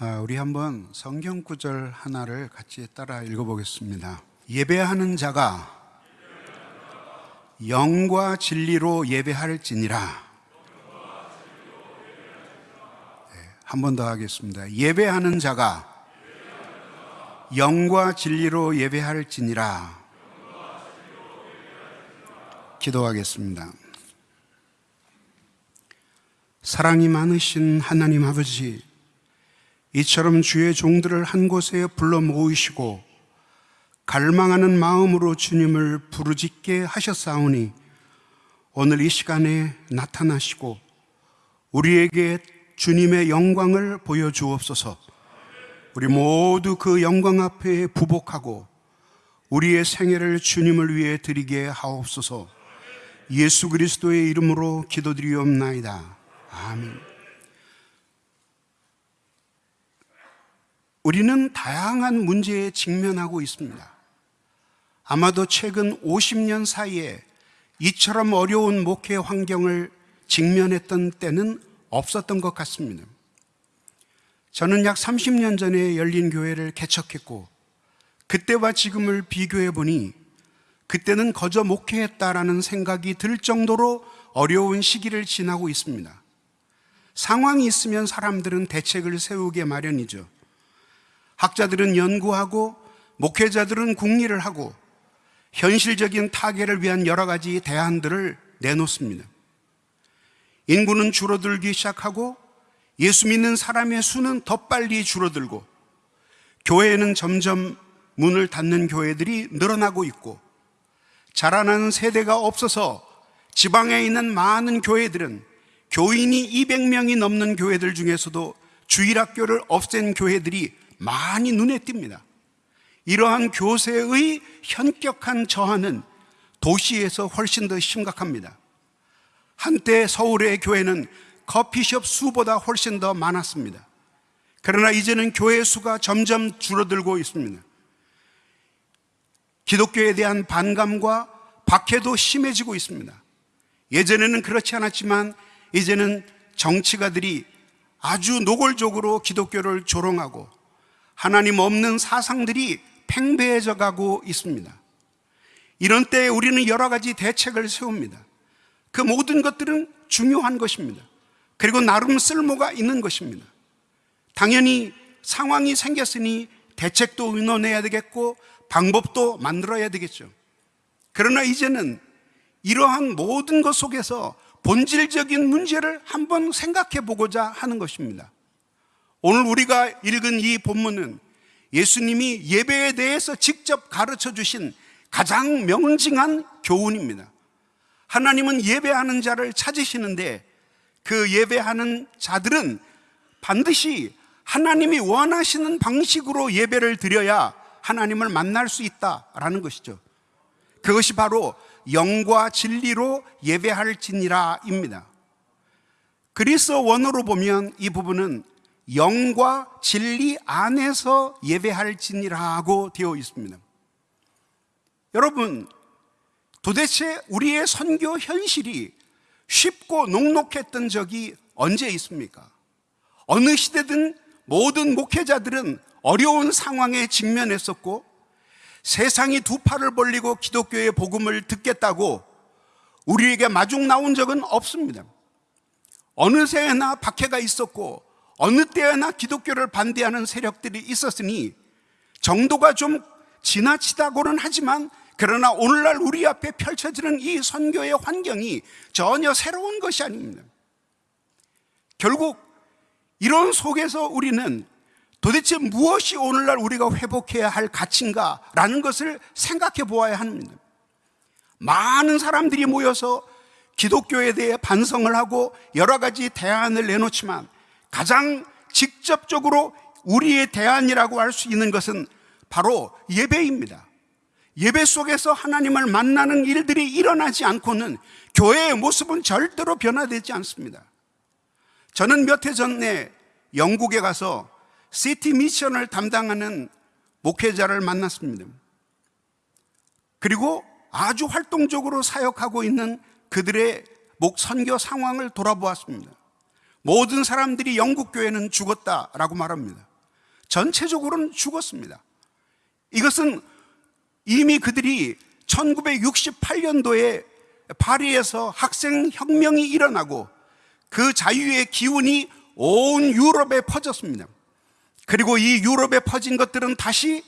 아, 우리 한번 성경 구절 하나를 같이 따라 읽어보겠습니다. 예배하는 자가 영과 진리로 예배할지니라. 네, 한번 더 하겠습니다. 예배하는 자가 영과 진리로 예배할지니라. 기도하겠습니다. 사랑이 많으신 하나님 아버지, 이처럼 주의 종들을 한 곳에 불러 모으시고 갈망하는 마음으로 주님을 부르짖게 하셨사오니 오늘 이 시간에 나타나시고 우리에게 주님의 영광을 보여주옵소서 우리 모두 그 영광 앞에 부복하고 우리의 생애를 주님을 위해 드리게 하옵소서 예수 그리스도의 이름으로 기도드리옵나이다. 아멘. 우리는 다양한 문제에 직면하고 있습니다. 아마도 최근 50년 사이에 이처럼 어려운 목회 환경을 직면했던 때는 없었던 것 같습니다. 저는 약 30년 전에 열린 교회를 개척했고, 그때와 지금을 비교해 보니, 그때는 거저 목회했다라는 생각이 들 정도로 어려운 시기를 지나고 있습니다. 상황이 있으면 사람들은 대책을 세우게 마련이죠. 학자들은 연구하고 목회자들은 국리를 하고 현실적인 타개를 위한 여러 가지 대안들을 내놓습니다. 인구는 줄어들기 시작하고 예수 믿는 사람의 수는 더 빨리 줄어들고 교회는 점점 문을 닫는 교회들이 늘어나고 있고 자라나는 세대가 없어서 지방에 있는 많은 교회들은 교인이 200명이 넘는 교회들 중에서도 주일학교를 없앤 교회들이 많이 눈에 띕니다. 이러한 교세의 현격한 저하는 도시에서 훨씬 더 심각합니다. 한때 서울의 교회는 커피숍 수보다 훨씬 더 많았습니다. 그러나 이제는 교회 수가 점점 줄어들고 있습니다. 기독교에 대한 반감과 박해도 심해지고 있습니다. 예전에는 그렇지 않았지만 이제는 정치가들이 아주 노골적으로 기독교를 조롱하고 하나님 없는 사상들이 팽배해져 가고 있습니다. 이런 때에 우리는 여러 가지 대책을 세웁니다. 그 모든 것들은 중요한 것입니다. 그리고 나름 쓸모가 있는 것입니다. 당연히 상황이 생겼으니 대책도 의논해야 되겠고 방법도 만들어야 되겠죠. 그러나 이제는 이러한 모든 것 속에서 본질적인 문제를 한번 생각해 보고자 하는 것입니다. 오늘 우리가 읽은 이 본문은 예수님이 예배에 대해서 직접 가르쳐 주신 가장 명징한 교훈입니다. 하나님은 예배하는 자를 찾으시는데 그 예배하는 자들은 반드시 하나님이 원하시는 방식으로 예배를 드려야 하나님을 만날 수 있다라는 것이죠. 그것이 바로 영과 진리로 예배할지니라입니다. 그리스 원어로 보면 이 부분은 영과 진리 안에서 예배할지니라고 되어 있습니다. 여러분, 도대체 우리의 선교 현실이 쉽고 녹록했던 적이 언제 있습니까? 어느 시대든 모든 목회자들은 어려운 상황에 직면했었고 세상이 두 팔을 벌리고 기독교의 복음을 듣겠다고 우리에게 마중 나온 적은 없습니다. 어느 새에나 박해가 있었고 어느 때나 기독교를 반대하는 세력들이 있었으니 정도가 좀 지나치다고는 하지만 그러나 오늘날 우리 앞에 펼쳐지는 이 선교의 환경이 전혀 새로운 것이 아닙니다. 결국 이런 속에서 우리는 도대체 무엇이 오늘날 우리가 회복해야 할 가치인가라는 것을 생각해 보아야 합니다. 많은 사람들이 모여서 기독교에 대해 반성을 하고 여러 가지 대안을 내놓지만 가장 직접적으로 우리의 대안이라고 할 수 있는 것은 바로 예배입니다. 예배 속에서 하나님을 만나는 일들이 일어나지 않고는 교회의 모습은 절대로 변화되지 않습니다. 저는 몇 해 전에 영국에 가서 시티 미션을 담당하는 목회자를 만났습니다. 그리고 아주 활동적으로 사역하고 있는 그들의 목 선교 상황을 돌아보았습니다. 모든 사람들이 영국 교회는 죽었다라고 말합니다. 전체적으로는 죽었습니다. 이것은 이미 그들이 1968년도에 파리에서 학생 혁명이 일어나고 그 자유의 기운이 온 유럽에 퍼졌습니다. 그리고 이 유럽에 퍼진 것들은 다시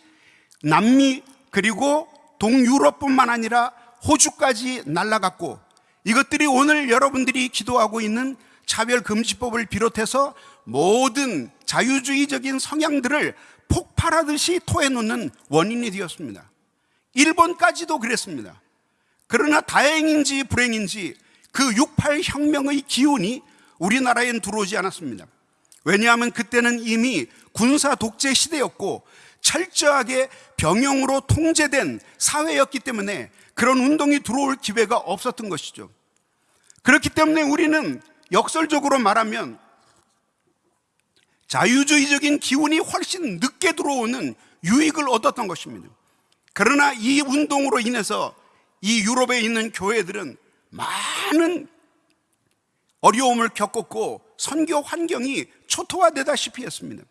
남미 그리고 동유럽뿐만 아니라 호주까지 날아갔고 이것들이 오늘 여러분들이 기도하고 있는 차별금지법을 비롯해서 모든 자유주의적인 성향들을 폭발하듯이 토해놓는 원인이 되었습니다. 일본까지도 그랬습니다. 그러나 다행인지 불행인지 그 68 혁명의 기운이 우리나라엔 들어오지 않았습니다. 왜냐하면 그때는 이미 군사 독재 시대였고 철저하게 병영으로 통제된 사회였기 때문에 그런 운동이 들어올 기회가 없었던 것이죠. 그렇기 때문에 우리는 역설적으로 말하면 자유주의적인 기운이 훨씬 늦게 들어오는 유익을 얻었던 것입니다. 그러나 이 운동으로 인해서 이 유럽에 있는 교회들은 많은 어려움을 겪었고 선교 환경이 초토화되다시피 했습니다.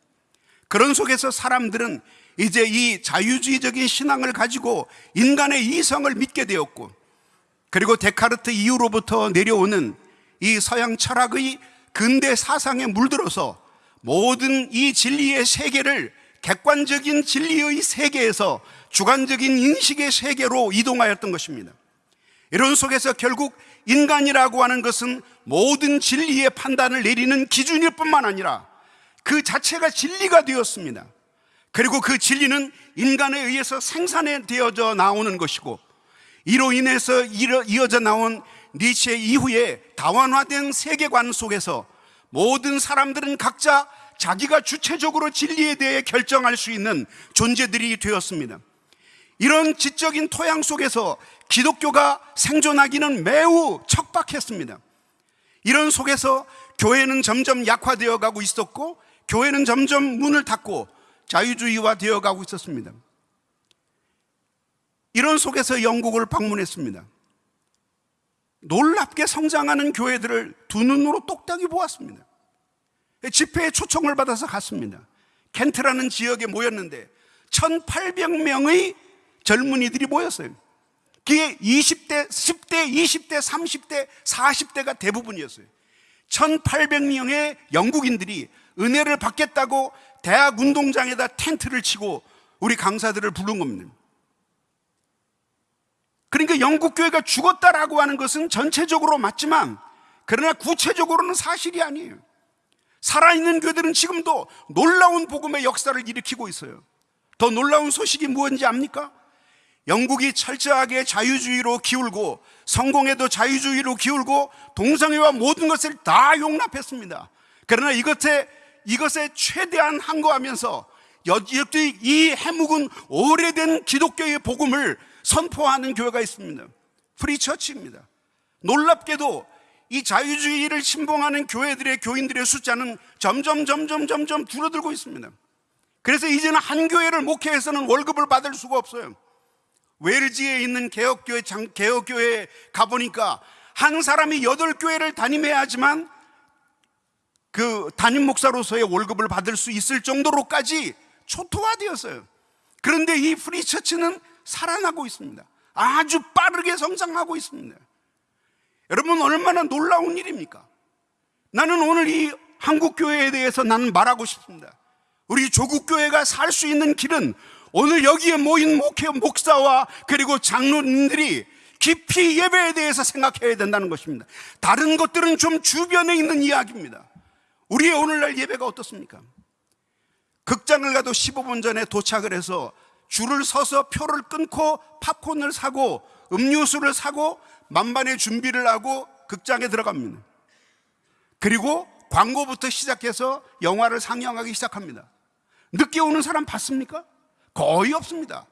그런 속에서 사람들은 이제 이 자유주의적인 신앙을 가지고 인간의 이성을 믿게 되었고 그리고 데카르트 이후로부터 내려오는 이 서양 철학의 근대 사상에 물들어서 모든 이 진리의 세계를 객관적인 진리의 세계에서 주관적인 인식의 세계로 이동하였던 것입니다. 이런 속에서 결국 인간이라고 하는 것은 모든 진리의 판단을 내리는 기준일 뿐만 아니라 그 자체가 진리가 되었습니다. 그리고 그 진리는 인간에 의해서 생산되어져 나오는 것이고 이로 인해서 이어져 나온 니체 이후에 다원화된 세계관 속에서 모든 사람들은 각자 자기가 주체적으로 진리에 대해 결정할 수 있는 존재들이 되었습니다. 이런 지적인 토양 속에서 기독교가 생존하기는 매우 척박했습니다. 이런 속에서 교회는 점점 약화되어 가고 있었고 교회는 점점 문을 닫고 자유주의화 되어 가고 있었습니다. 이런 속에서 영국을 방문했습니다. 놀랍게 성장하는 교회들을 두 눈으로 똑딱이 보았습니다. 집회에 초청을 받아서 갔습니다. 켄트라는 지역에 모였는데 1,800명의 젊은이들이 모였어요. 그게 20대, 10대, 20대, 30대, 40대가 대부분이었어요. 1,800명의 영국인들이 은혜를 받겠다고 대학 운동장에다 텐트를 치고 우리 강사들을 부른 겁니다. 그러니까 영국 교회가 죽었다라고 하는 것은 전체적으로 맞지만 그러나 구체적으로는 사실이 아니에요. 살아있는 교회들은 지금도 놀라운 복음의 역사를 일으키고 있어요. 더 놀라운 소식이 무엇인지 압니까? 영국이 철저하게 자유주의로 기울고 성공회도 자유주의로 기울고 동성애와 모든 것을 다 용납했습니다. 그러나 이것에 이것에 최대한 항거하면서 이 해묵은 오래된 기독교의 복음을 선포하는 교회가 있습니다. Free Church입니다. 놀랍게도 이 자유주의를 신봉하는 교회들의 교인들의 숫자는 점점 점점 점점 줄어들고 있습니다. 그래서 이제는 한 교회를 목회해서는 월급을 받을 수가 없어요. 웰지에 있는 개혁교회 장, 개혁교회에 가보니까 한 사람이 여덟 교회를 담임해야 하지만 그 담임 목사로서의 월급을 받을 수 있을 정도로까지 초토화되었어요. 그런데 이 프리처치는 살아나고 있습니다. 아주 빠르게 성장하고 있습니다. 여러분 얼마나 놀라운 일입니까? 나는 오늘 이 한국 교회에 대해서 나는 말하고 싶습니다. 우리 조국 교회가 살 수 있는 길은 오늘 여기에 모인 목회 목사와 그리고 장로님들이 깊이 예배에 대해서 생각해야 된다는 것입니다. 다른 것들은 좀 주변에 있는 이야기입니다. 우리의 오늘날 예배가 어떻습니까? 극장을 가도 15분 전에 도착을 해서 줄을 서서 표를 끊고 팝콘을 사고 음료수를 사고 만반의 준비를 하고 극장에 들어갑니다. 그리고 광고부터 시작해서 영화를 상영하기 시작합니다. 늦게 오는 사람 봤습니까? 거의 없습니다.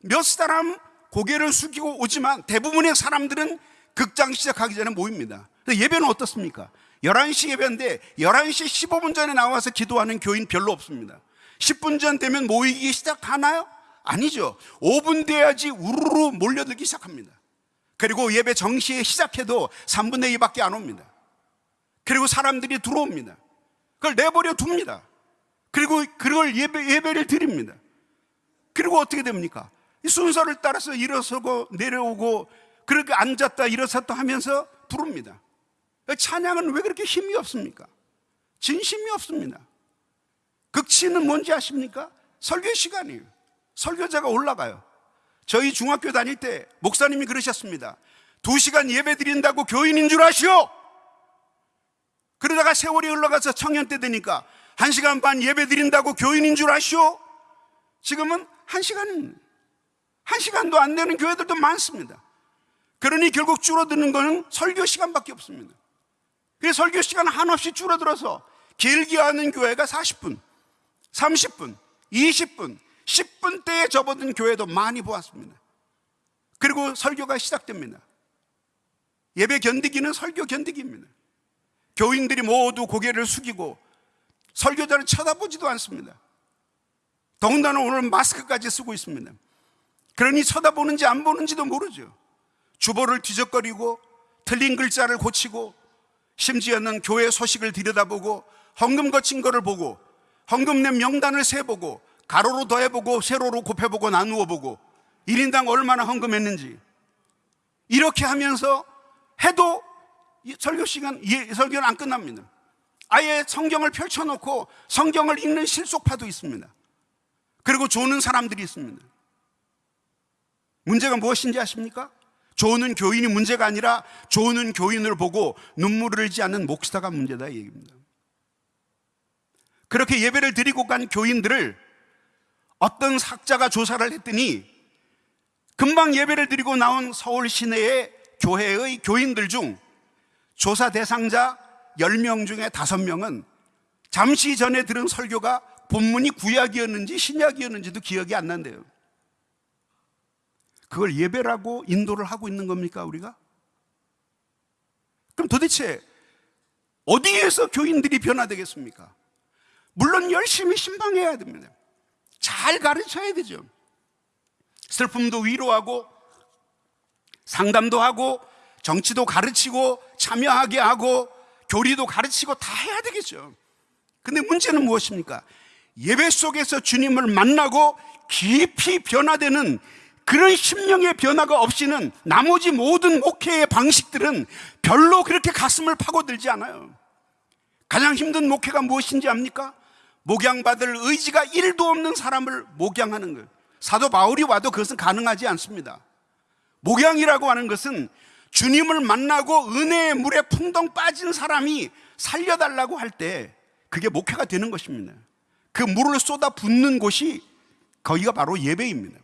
몇 사람 고개를 숙이고 오지만 대부분의 사람들은 극장 시작하기 전에 모입니다. 예배는 어떻습니까? 11시 예배인데 11시 15분 전에 나와서 기도하는 교인 별로 없습니다. 10분 전 되면 모이기 시작하나요? 아니죠. 5분 돼야지 우르르 몰려들기 시작합니다. 그리고 예배 정시에 시작해도 3분의 2밖에 안 옵니다. 그리고 사람들이 들어옵니다. 그걸 내버려 둡니다. 그리고 그걸 예배, 예배를 드립니다. 그리고 어떻게 됩니까? 이 순서를 따라서 일어서고 내려오고 그렇게 앉았다 일어섰다 하면서 부릅니다. 찬양은 왜 그렇게 힘이 없습니까? 진심이 없습니다. 극치는 뭔지 아십니까? 설교 시간이에요. 설교자가 올라가요. 저희 중학교 다닐 때 목사님이 그러셨습니다. 두 시간 예배 드린다고 교인인 줄 아시오? 그러다가 세월이 흘러가서 청년 때 되니까 한 시간 반 예배 드린다고 교인인 줄 아시오? 지금은 한 시간, 한 시간도 안 되는 교회들도 많습니다. 그러니 결국 줄어드는 것은 설교 시간밖에 없습니다. 그래서 설교 시간 한없이 줄어들어서 길게 하는 교회가 40분, 30분, 20분, 10분대에 접어든 교회도 많이 보았습니다. 그리고 설교가 시작됩니다. 예배 견디기는 설교 견디기입니다. 교인들이 모두 고개를 숙이고 설교자를 쳐다보지도 않습니다. 더군다나 오늘 마스크까지 쓰고 있습니다. 그러니 쳐다보는지 안 보는지도 모르죠. 주보를 뒤적거리고 틀린 글자를 고치고 심지어는 교회 소식을 들여다보고 헌금 거친 거를 보고 헌금 낸 명단을 세보고 가로로 더해보고 세로로 곱해보고 나누어 보고 1인당 얼마나 헌금했는지 이렇게 하면서 해도 설교 시간, 설교는 안 끝납니다. 아예 성경을 펼쳐놓고 성경을 읽는 실속파도 있습니다. 그리고 조는 사람들이 있습니다. 문제가 무엇인지 아십니까? 조는 교인이 문제가 아니라 조는 교인을 보고 눈물을 흘지 않는 목사가 문제다 이 얘기입니다. 그렇게 예배를 드리고 간 교인들을 어떤 학자가 조사를 했더니 금방 예배를 드리고 나온 서울 시내의 교회의 교인들 중 조사 대상자 10명 중에 5명은 잠시 전에 들은 설교가 본문이 구약이었는지 신약이었는지도 기억이 안 난대요. 그걸 예배라고 인도를 하고 있는 겁니까, 우리가? 그럼 도대체 어디에서 교인들이 변화되겠습니까? 물론 열심히 신방해야 됩니다. 잘 가르쳐야 되죠. 슬픔도 위로하고 상담도 하고 정치도 가르치고 참여하게 하고 교리도 가르치고 다 해야 되겠죠. 근데 문제는 무엇입니까? 예배 속에서 주님을 만나고 깊이 변화되는 그런 심령의 변화가 없이는 나머지 모든 목회의 방식들은 별로 그렇게 가슴을 파고들지 않아요. 가장 힘든 목회가 무엇인지 압니까? 목양받을 의지가 1도 없는 사람을 목양하는 거예요. 사도 바울이 와도 그것은 가능하지 않습니다. 목양이라고 하는 것은 주님을 만나고 은혜의 물에 풍덩 빠진 사람이 살려달라고 할 때 그게 목회가 되는 것입니다. 그 물을 쏟아 붓는 곳이 거기가 바로 예배입니다.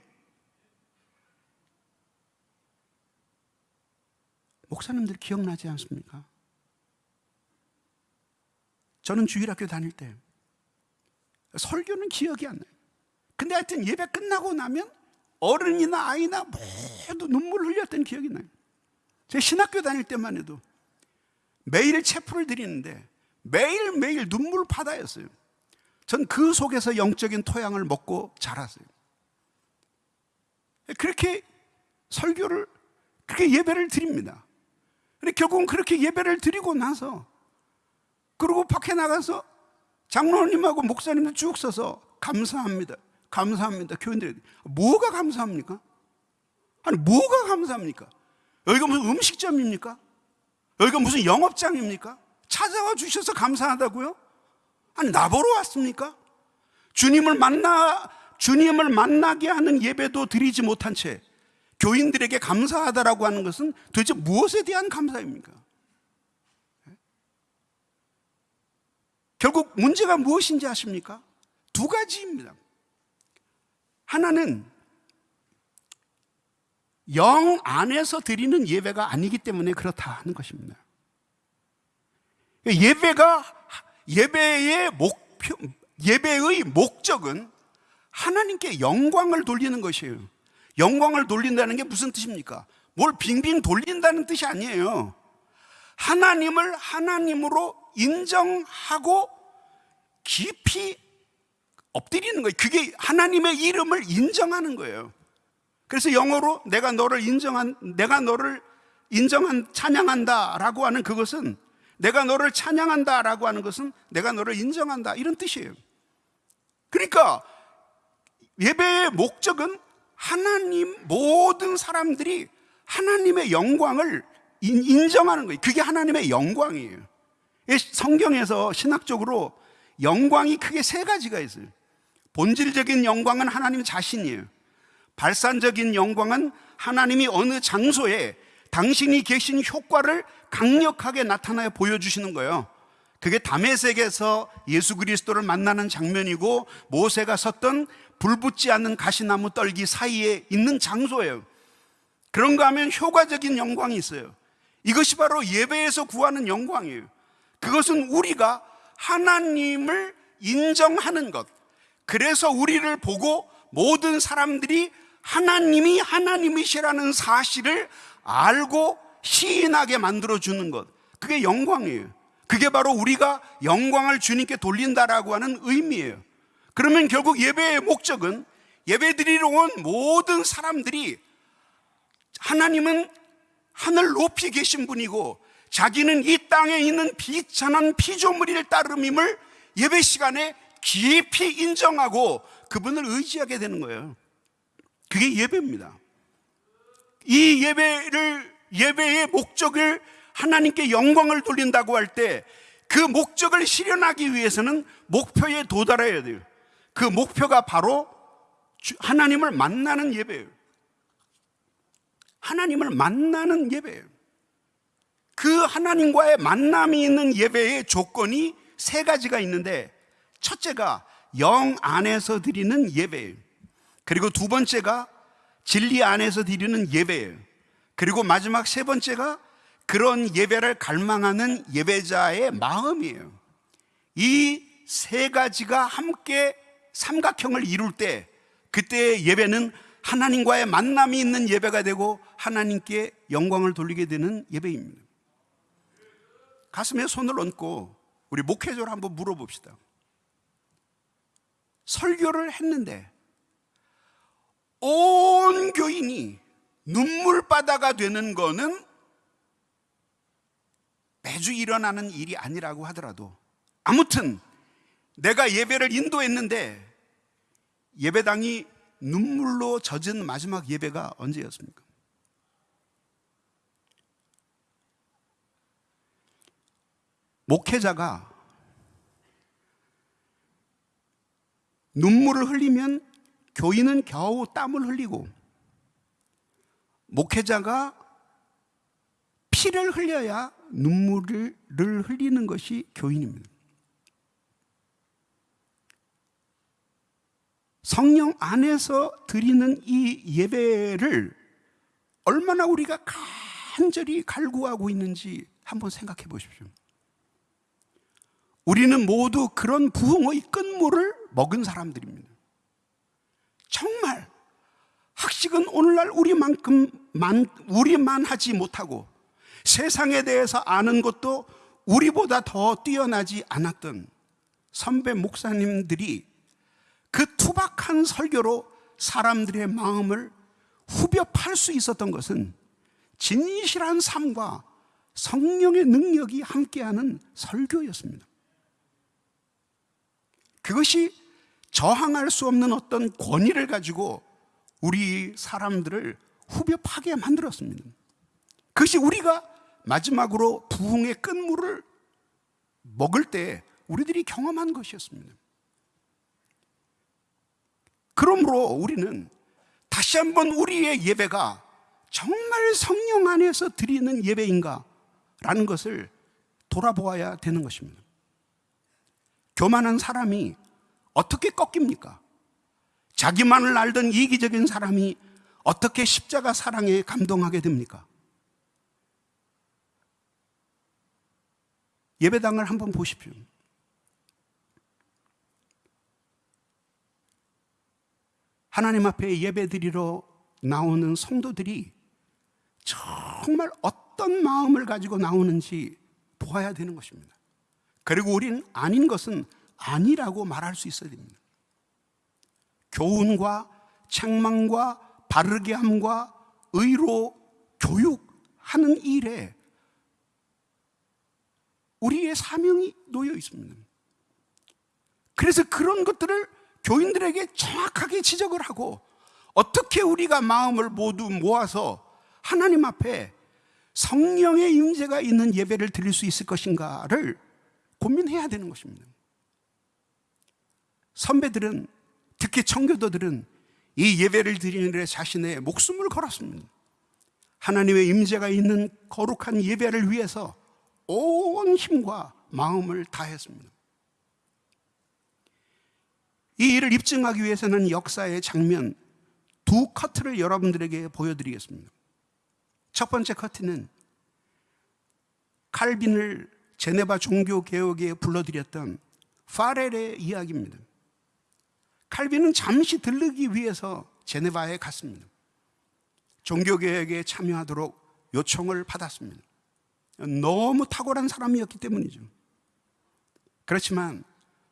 목사님들 기억나지 않습니까? 저는 주일학교 다닐 때 설교는 기억이 안 나요. 근데 하여튼 예배 끝나고 나면 어른이나 아이나 모두 눈물 흘렸던 기억이 나요. 제 신학교 다닐 때만 해도 매일 체프를 드리는데 매일매일 눈물 바다였어요. 전 그 속에서 영적인 토양을 먹고 자랐어요. 그렇게 설교를, 그렇게 예배를 드립니다. 근데 결국은 그렇게 예배를 드리고 나서, 그리고 밖에 나가서 장로님하고 목사님들 쭉 서서 감사합니다. 감사합니다. 교인들 뭐가 감사합니까? 아니 뭐가 감사합니까? 여기가 무슨 음식점입니까? 여기가 무슨 영업장입니까? 찾아와 주셔서 감사하다고요? 아니 나보러 왔습니까? 주님을 만나 주님을 만나게 하는 예배도 드리지 못한 채 교인들에게 감사하다라고 하는 것은 도대체 무엇에 대한 감사입니까? 결국 문제가 무엇인지 아십니까? 두 가지입니다. 하나는 영 안에서 드리는 예배가 아니기 때문에 그렇다는 것입니다. 예배가 예배의 목표 예배의 목적은 하나님께 영광을 돌리는 것이에요. 영광을 돌린다는 게 무슨 뜻입니까? 뭘 빙빙 돌린다는 뜻이 아니에요. 하나님을 하나님으로 인정하고 깊이 엎드리는 거예요. 그게 하나님의 이름을 인정하는 거예요. 그래서 영어로 내가 너를 인정한, 내가 너를 인정한, 찬양한다 라고 하는 그것은 내가 너를 찬양한다 라고 하는 것은 내가 너를 인정한다 이런 뜻이에요. 그러니까 예배의 목적은 하나님 모든 사람들이 하나님의 영광을 인- 인정하는 거예요. 그게 하나님의 영광이에요. 이 성경에서 신학적으로 영광이 크게 세 가지가 있어요. 본질적인 영광은 하나님 자신이에요. 발산적인 영광은 하나님이 어느 장소에 당신이 계신 효과를 강력하게 나타나여 보여주시는 거예요. 그게 담에색에서 예수 그리스도를 만나는 장면이고 모세가 섰던 불붙지 않는 가시나무 떨기 사이에 있는 장소예요. 그런가 하면 효과적인 영광이 있어요. 이것이 바로 예배에서 구하는 영광이에요. 그것은 우리가 하나님을 인정하는 것. 그래서 우리를 보고 모든 사람들이 하나님이 하나님이시라는 사실을 알고 시인하게 만들어주는 것. 그게 영광이에요. 그게 바로 우리가 영광을 주님께 돌린다라고 하는 의미예요. 그러면 결국 예배의 목적은 예배 드리러 온 모든 사람들이 하나님은 하늘 높이 계신 분이고 자기는 이 땅에 있는 비천한 피조물일 따름임을 예배 시간에 깊이 인정하고 그분을 의지하게 되는 거예요. 그게 예배입니다. 이 예배를 예배의 목적을 하나님께 영광을 돌린다고 할 때 그 목적을 실현하기 위해서는 목표에 도달해야 돼요. 그 목표가 바로 주- 하나님을 만나는 예배예요. 하나님을 만나는 예배예요. 그 하나님과의 만남이 있는 예배의 조건이 세 가지가 있는데 첫째가 영 안에서 드리는 예배예요. 그리고 두 번째가 진리 안에서 드리는 예배예요. 그리고 마지막 세 번째가 그런 예배를 갈망하는 예배자의 마음이에요. 이 세 가지가 함께 삼각형을 이룰 때 그때의 예배는 하나님과의 만남이 있는 예배가 되고 하나님께 영광을 돌리게 되는 예배입니다. 가슴에 손을 얹고 우리 목회자를 한번 물어봅시다. 설교를 했는데 온 교인이 눈물바다가 되는 거는 매주 일어나는 일이 아니라고 하더라도 아무튼 내가 예배를 인도했는데 예배당이 눈물로 젖은 마지막 예배가 언제였습니까? 목회자가 눈물을 흘리면 교인은 겨우 땀을 흘리고 목회자가 피를 흘려야 눈물을 흘리는 것이 교인입니다. 성령 안에서 드리는 이 예배를 얼마나 우리가 간절히 갈구하고 있는지 한번 생각해 보십시오. 우리는 모두 그런 부흥의 끝물을 먹은 사람들입니다. 정말 학식은 오늘날 우리만큼 만 우리만 하지 못하고 세상에 대해서 아는 것도 우리보다 더 뛰어나지 않았던 선배 목사님들이 그 투박한 설교로 사람들의 마음을 후벼 팔 수 있었던 것은 진실한 삶과 성령의 능력이 함께하는 설교였습니다. 그것이 저항할 수 없는 어떤 권위를 가지고 우리 사람들을 후벼 파게 만들었습니다. 그것이 우리가 마지막으로 부흥의 끝물을 먹을 때 우리들이 경험한 것이었습니다. 그러므로 우리는 다시 한번 우리의 예배가 정말 성령 안에서 드리는 예배인가? 라는 것을 돌아보아야 되는 것입니다. 교만한 사람이 어떻게 꺾입니까? 자기만을 알던 이기적인 사람이 어떻게 십자가 사랑에 감동하게 됩니까? 예배당을 한번 보십시오. 하나님 앞에 예배 드리러 나오는 성도들이 정말 어떤 마음을 가지고 나오는지 보아야 되는 것입니다. 그리고 우리는 아닌 것은 아니라고 말할 수 있어야 됩니다. 교훈과 책망과 바르게 함과 의로 교육하는 일에 우리의 사명이 놓여 있습니다. 그래서 그런 것들을 교인들에게 정확하게 지적을 하고 어떻게 우리가 마음을 모두 모아서 하나님 앞에 성령의 임재가 있는 예배를 드릴 수 있을 것인가를 고민해야 되는 것입니다. 선배들은 특히 청교도들은 이 예배를 드리는 데 자신의 목숨을 걸었습니다. 하나님의 임재가 있는 거룩한 예배를 위해서 온 힘과 마음을 다했습니다. 이 일을 입증하기 위해서는 역사의 장면 두 커트를 여러분들에게 보여드리겠습니다. 첫 번째 커트는 칼빈을 제네바 종교 개혁에 불러들였던 파렐의 이야기입니다. 칼빈은 잠시 들르기 위해서 제네바에 갔습니다. 종교개혁에 참여하도록 요청을 받았습니다. 너무 탁월한 사람이었기 때문이죠. 그렇지만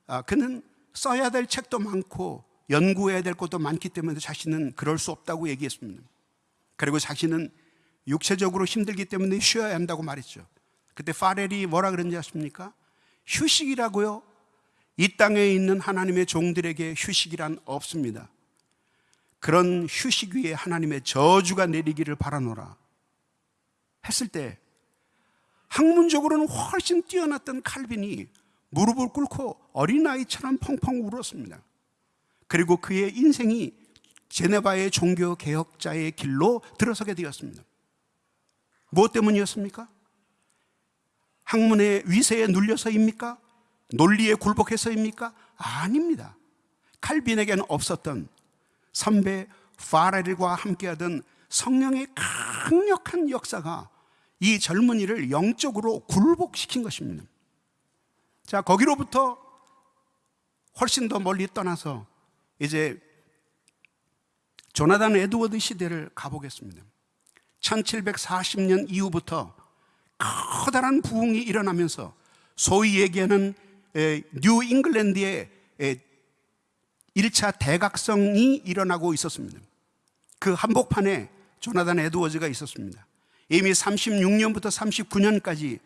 아, 그는 써야 될 책도 많고 연구해야 될 것도 많기 때문에 자신은 그럴 수 없다고 얘기했습니다. 그리고 자신은 육체적으로 힘들기 때문에 쉬어야 한다고 말했죠. 그때 파렐이 뭐라 그런지 아십니까? 휴식이라고요? 이 땅에 있는 하나님의 종들에게 휴식이란 없습니다. 그런 휴식 위에 하나님의 저주가 내리기를 바라노라 했을 때 학문적으로는 훨씬 뛰어났던 칼빈이 무릎을 꿇고 어린아이처럼 펑펑 울었습니다. 그리고 그의 인생이 제네바의 종교 개혁자의 길로 들어서게 되었습니다. 무엇 때문이었습니까? 학문의 위세에 눌려서입니까? 논리에 굴복해서입니까? 아닙니다. 칼빈에게는 없었던 선배 파렐과 함께하던 성령의 강력한 역사가 이 젊은이를 영적으로 굴복시킨 것입니다. 자, 거기로부터 훨씬 더 멀리 떠나서 이제 조나단 에드워드 시대를 가보겠습니다. 1740년 이후부터 커다란 부흥이 일어나면서 소위 얘기하는 뉴 잉글랜드의 1차 대각성이 일어나고 있었습니다. 그 한복판에 조나단 에드워즈가 있었습니다. 이미 36년부터 39년까지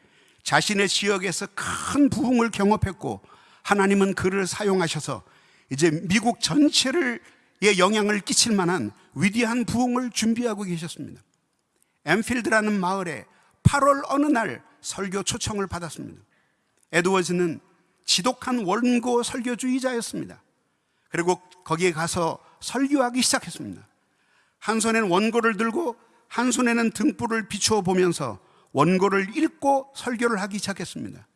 자신의 지역에서 큰 부흥을 경험했고 하나님은 그를 사용하셔서 이제 미국 전체를 에 영향을 끼칠 만한 위대한 부흥을 준비하고 계셨습니다. 엠필드라는 마을에 8월 어느 날 설교 초청을 받았습니다. 에드워즈는 지독한 원고 설교주의자였습니다. 그리고 거기에 가서 설교하기 시작했습니다. 한 손에는 원고를 들고 한 손에는 등불을 비추어 보면서 원고를 읽고 설교를 하기 시작했습니다.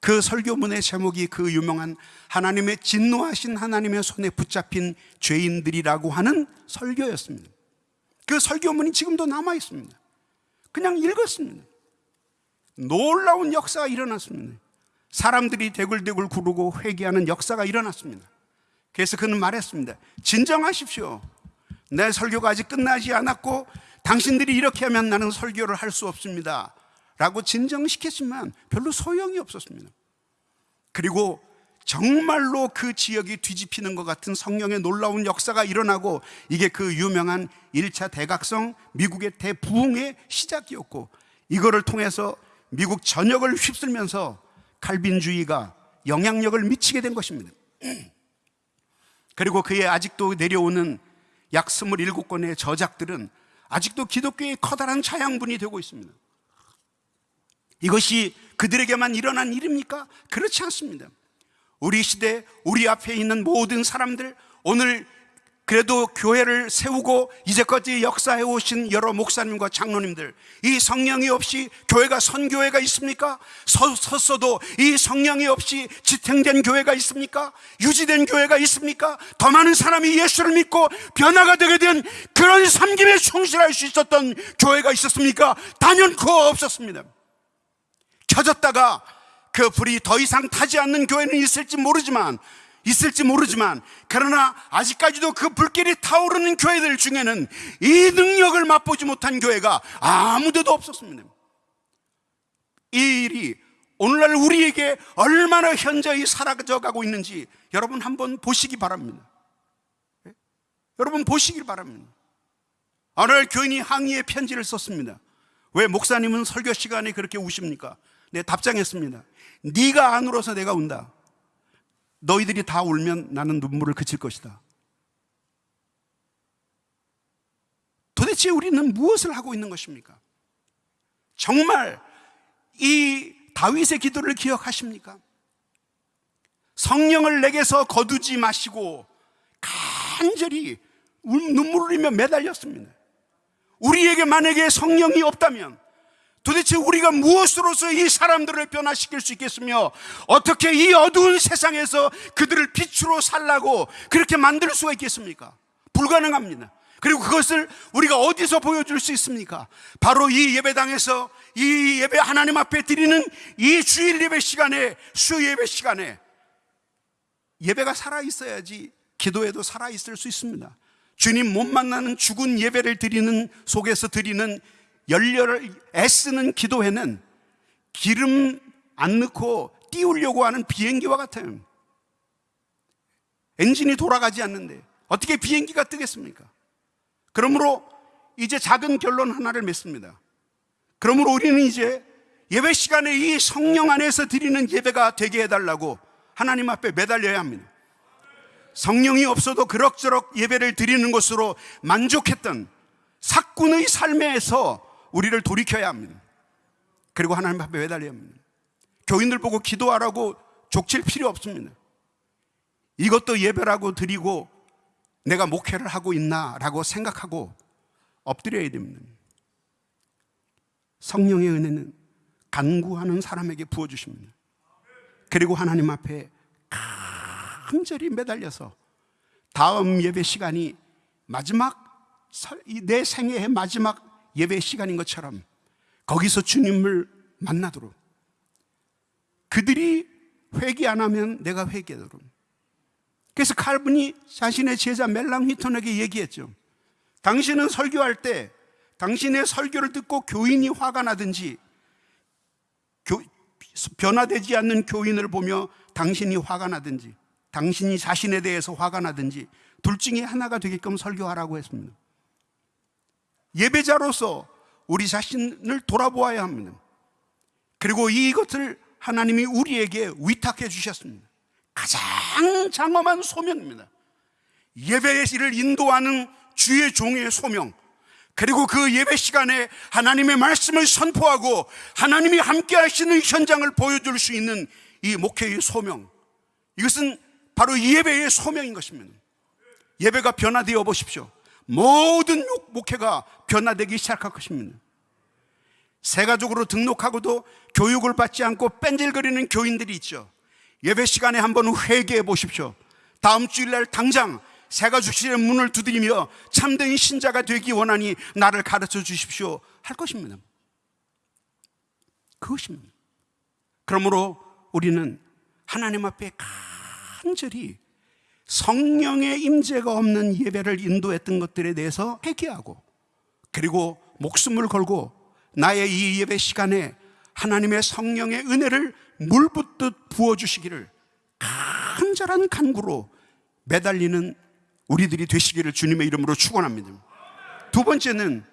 그 설교문의 제목이 그 유명한 하나님의 진노하신 하나님의 손에 붙잡힌 죄인들이라고 하는 설교였습니다. 그 설교문이 지금도 남아 있습니다. 그냥 읽었습니다. 놀라운 역사가 일어났습니다. 사람들이 대굴대굴 구르고 회개하는 역사가 일어났습니다. 그래서 그는 말했습니다. 진정하십시오. 내 설교가 아직 끝나지 않았고 당신들이 이렇게 하면 나는 설교를 할 수 없습니다. 라고 진정시켰지만 별로 소용이 없었습니다. 그리고 정말로 그 지역이 뒤집히는 것 같은 성령의 놀라운 역사가 일어나고 이게 그 유명한 1차 대각성 미국의 대부흥의 시작이었고 이거를 통해서 미국 전역을 휩쓸면서 칼빈주의가 영향력을 미치게 된 것입니다. 그리고 그의 아직도 내려오는 약 27권의 저작들은 아직도 기독교의 커다란 자양분이 되고 있습니다. 이것이 그들에게만 일어난 일입니까? 그렇지 않습니다. 우리 시대, 우리 앞에 있는 모든 사람들, 오늘 그래도 교회를 세우고 이제까지 역사해 오신 여러 목사님과 장로님들 이 성령이 없이 교회가 선교회가 있습니까? 서, 섰어도 이 성령이 없이 지탱된 교회가 있습니까? 유지된 교회가 있습니까? 더 많은 사람이 예수를 믿고 변화가 되게 된 그런 삶김에 충실할 수 있었던 교회가 있었습니까? 단연코 없었습니다 켜졌다가 그 불이 더 이상 타지 않는 교회는 있을지 모르지만 있을지 모르지만 그러나 아직까지도 그 불길이 타오르는 교회들 중에는 이 능력을 맛보지 못한 교회가 아무데도 없었습니다. 이 일이 오늘날 우리에게 얼마나 현저히 사라져 가고 있는지 여러분 한번 보시기 바랍니다. 네? 여러분 보시길 바랍니다. 어느 날 교인이 항의의 편지를 썼습니다. 왜 목사님은 설교 시간에 그렇게 우십니까? 내 답장했습니다. 네가 안 울어서 내가 운다. 너희들이 다 울면 나는 눈물을 그칠 것이다. 도대체 우리는 무엇을 하고 있는 것입니까? 정말 이 다윗의 기도를 기억하십니까? 성령을 내게서 거두지 마시고 간절히 울- 눈물을 흘리며 매달렸습니다. 우리에게 만약에 성령이 없다면 도대체 우리가 무엇으로서 이 사람들을 변화시킬 수 있겠으며 어떻게 이 어두운 세상에서 그들을 빛으로 살라고 그렇게 만들 수가 있겠습니까? 불가능합니다. 그리고 그것을 우리가 어디서 보여줄 수 있습니까? 바로 이 예배당에서 이 예배 하나님 앞에 드리는 이 주일 예배 시간에 수 예배 시간에 예배가 살아 있어야지 기도에도 살아 있을 수 있습니다. 주님 못 만나는 죽은 예배를 드리는 속에서 드리는 열렬을 애쓰는 기도회는 기름 안 넣고 띄우려고 하는 비행기와 같아요. 엔진이 돌아가지 않는데 어떻게 비행기가 뜨겠습니까? 그러므로 이제 작은 결론 하나를 맺습니다. 그러므로 우리는 이제 예배 시간에 이 성령 안에서 드리는 예배가 되게 해달라고 하나님 앞에 매달려야 합니다. 성령이 없어도 그럭저럭 예배를 드리는 것으로 만족했던 사꾼의 삶에서 우리를 돌이켜야 합니다. 그리고 하나님 앞에 매달려야 합니다. 교인들 보고 기도하라고 족칠 필요 없습니다. 이것도 예배라고 드리고 내가 목회를 하고 있나라고 생각하고 엎드려야 됩니다. 성령의 은혜는 간구하는 사람에게 부어주십니다. 그리고 하나님 앞에 간절히 매달려서 다음 예배 시간이 마지막 설- 이내 생애의 마지막 예배 시간인 것처럼 거기서 주님을 만나도록 그들이 회개 안 하면 내가 회개하도록 그래서 칼빈이 자신의 제자 멜랑 휘톤에게 얘기했죠. 당신은 설교할 때 당신의 설교를 듣고 교인이 화가 나든지 교- 변화되지 않는 교인을 보며 당신이 화가 나든지 당신이 자신에 대해서 화가 나든지 둘 중에 하나가 되게끔 설교하라고 했습니다. 예배자로서 우리 자신을 돌아보아야 합니다. 그리고 이것을 하나님이 우리에게 위탁해 주셨습니다. 가장 장엄한 소명입니다. 예배의 일을 인도하는 주의 종의 소명. 그리고 그 예배 시간에 하나님의 말씀을 선포하고 하나님이 함께 하시는 현장을 보여줄 수 있는 이 목회의 소명. 이것은 바로 예배의 소명인 것입니다. 예배가 변화되어 보십시오. 모든 목회가 변화되기 시작할 것입니다. 세가족으로 등록하고도 교육을 받지 않고 뺀질거리는 교인들이 있죠. 예배 시간에 한번 회개해 보십시오. 다음 주일날 당장 세가족실의 문을 두드리며 참된 신자가 되기 원하니 나를 가르쳐 주십시오. 할 것입니다. 그것입니다. 그러므로 우리는 하나님 앞에 간절히 성령의 임재가 없는 예배를 인도했던 것들에 대해서 회개하고 그리고 목숨을 걸고 나의 이 예배 시간에 하나님의 성령의 은혜를 물붓듯 부어주시기를 간절한 간구로 매달리는 우리들이 되시기를 주님의 이름으로 축원합니다. 두 번째는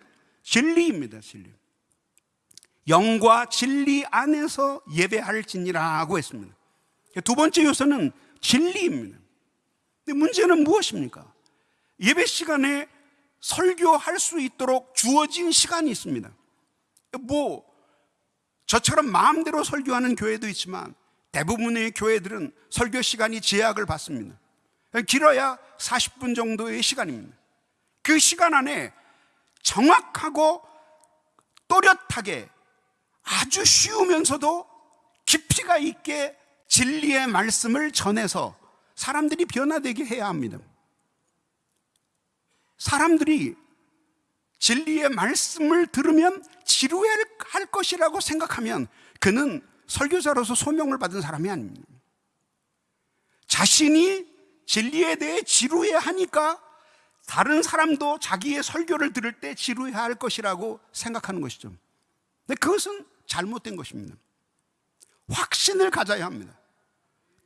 진리입니다. 진리. 영과 진리 안에서 예배할지니라고 했습니다. 두 번째 요소는 진리입니다. 근데 문제는 무엇입니까? 예배 시간에 설교할 수 있도록 주어진 시간이 있습니다. 뭐 저처럼 마음대로 설교하는 교회도 있지만 대부분의 교회들은 설교 시간이 제약을 받습니다. 길어야 40분 정도의 시간입니다. 그 시간 안에 정확하고 또렷하게 아주 쉬우면서도 깊이가 있게 진리의 말씀을 전해서 사람들이 변화되게 해야 합니다. 사람들이 진리의 말씀을 들으면 지루할 것이라고 생각하면 그는 설교자로서 소명을 받은 사람이 아닙니다. 자신이 진리에 대해 지루해 하니까 다른 사람도 자기의 설교를 들을 때 지루해 할 것이라고 생각하는 것이죠. 그것은 잘못된 것입니다. 확신을 가져야 합니다.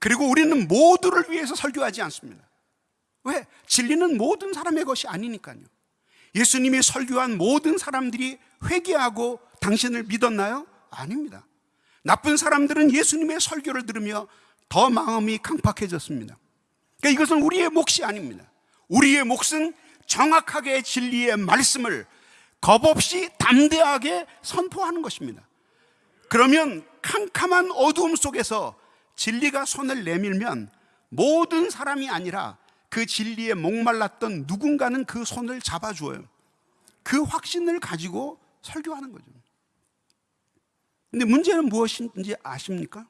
그리고 우리는 모두를 위해서 설교하지 않습니다. 왜? 진리는 모든 사람의 것이 아니니까요. 예수님이 설교한 모든 사람들이 회개하고 당신을 믿었나요? 아닙니다. 나쁜 사람들은 예수님의 설교를 들으며 더 마음이 강팍해졌습니다. 그러니까 이것은 우리의 몫이 아닙니다. 우리의 몫은 정확하게 진리의 말씀을 겁없이 담대하게 선포하는 것입니다. 그러면 캄캄한 어두움 속에서 진리가 손을 내밀면 모든 사람이 아니라 그 진리에 목말랐던 누군가는 그 손을 잡아주어요. 그 확신을 가지고 설교하는 거죠. 근데 문제는 무엇인지 아십니까?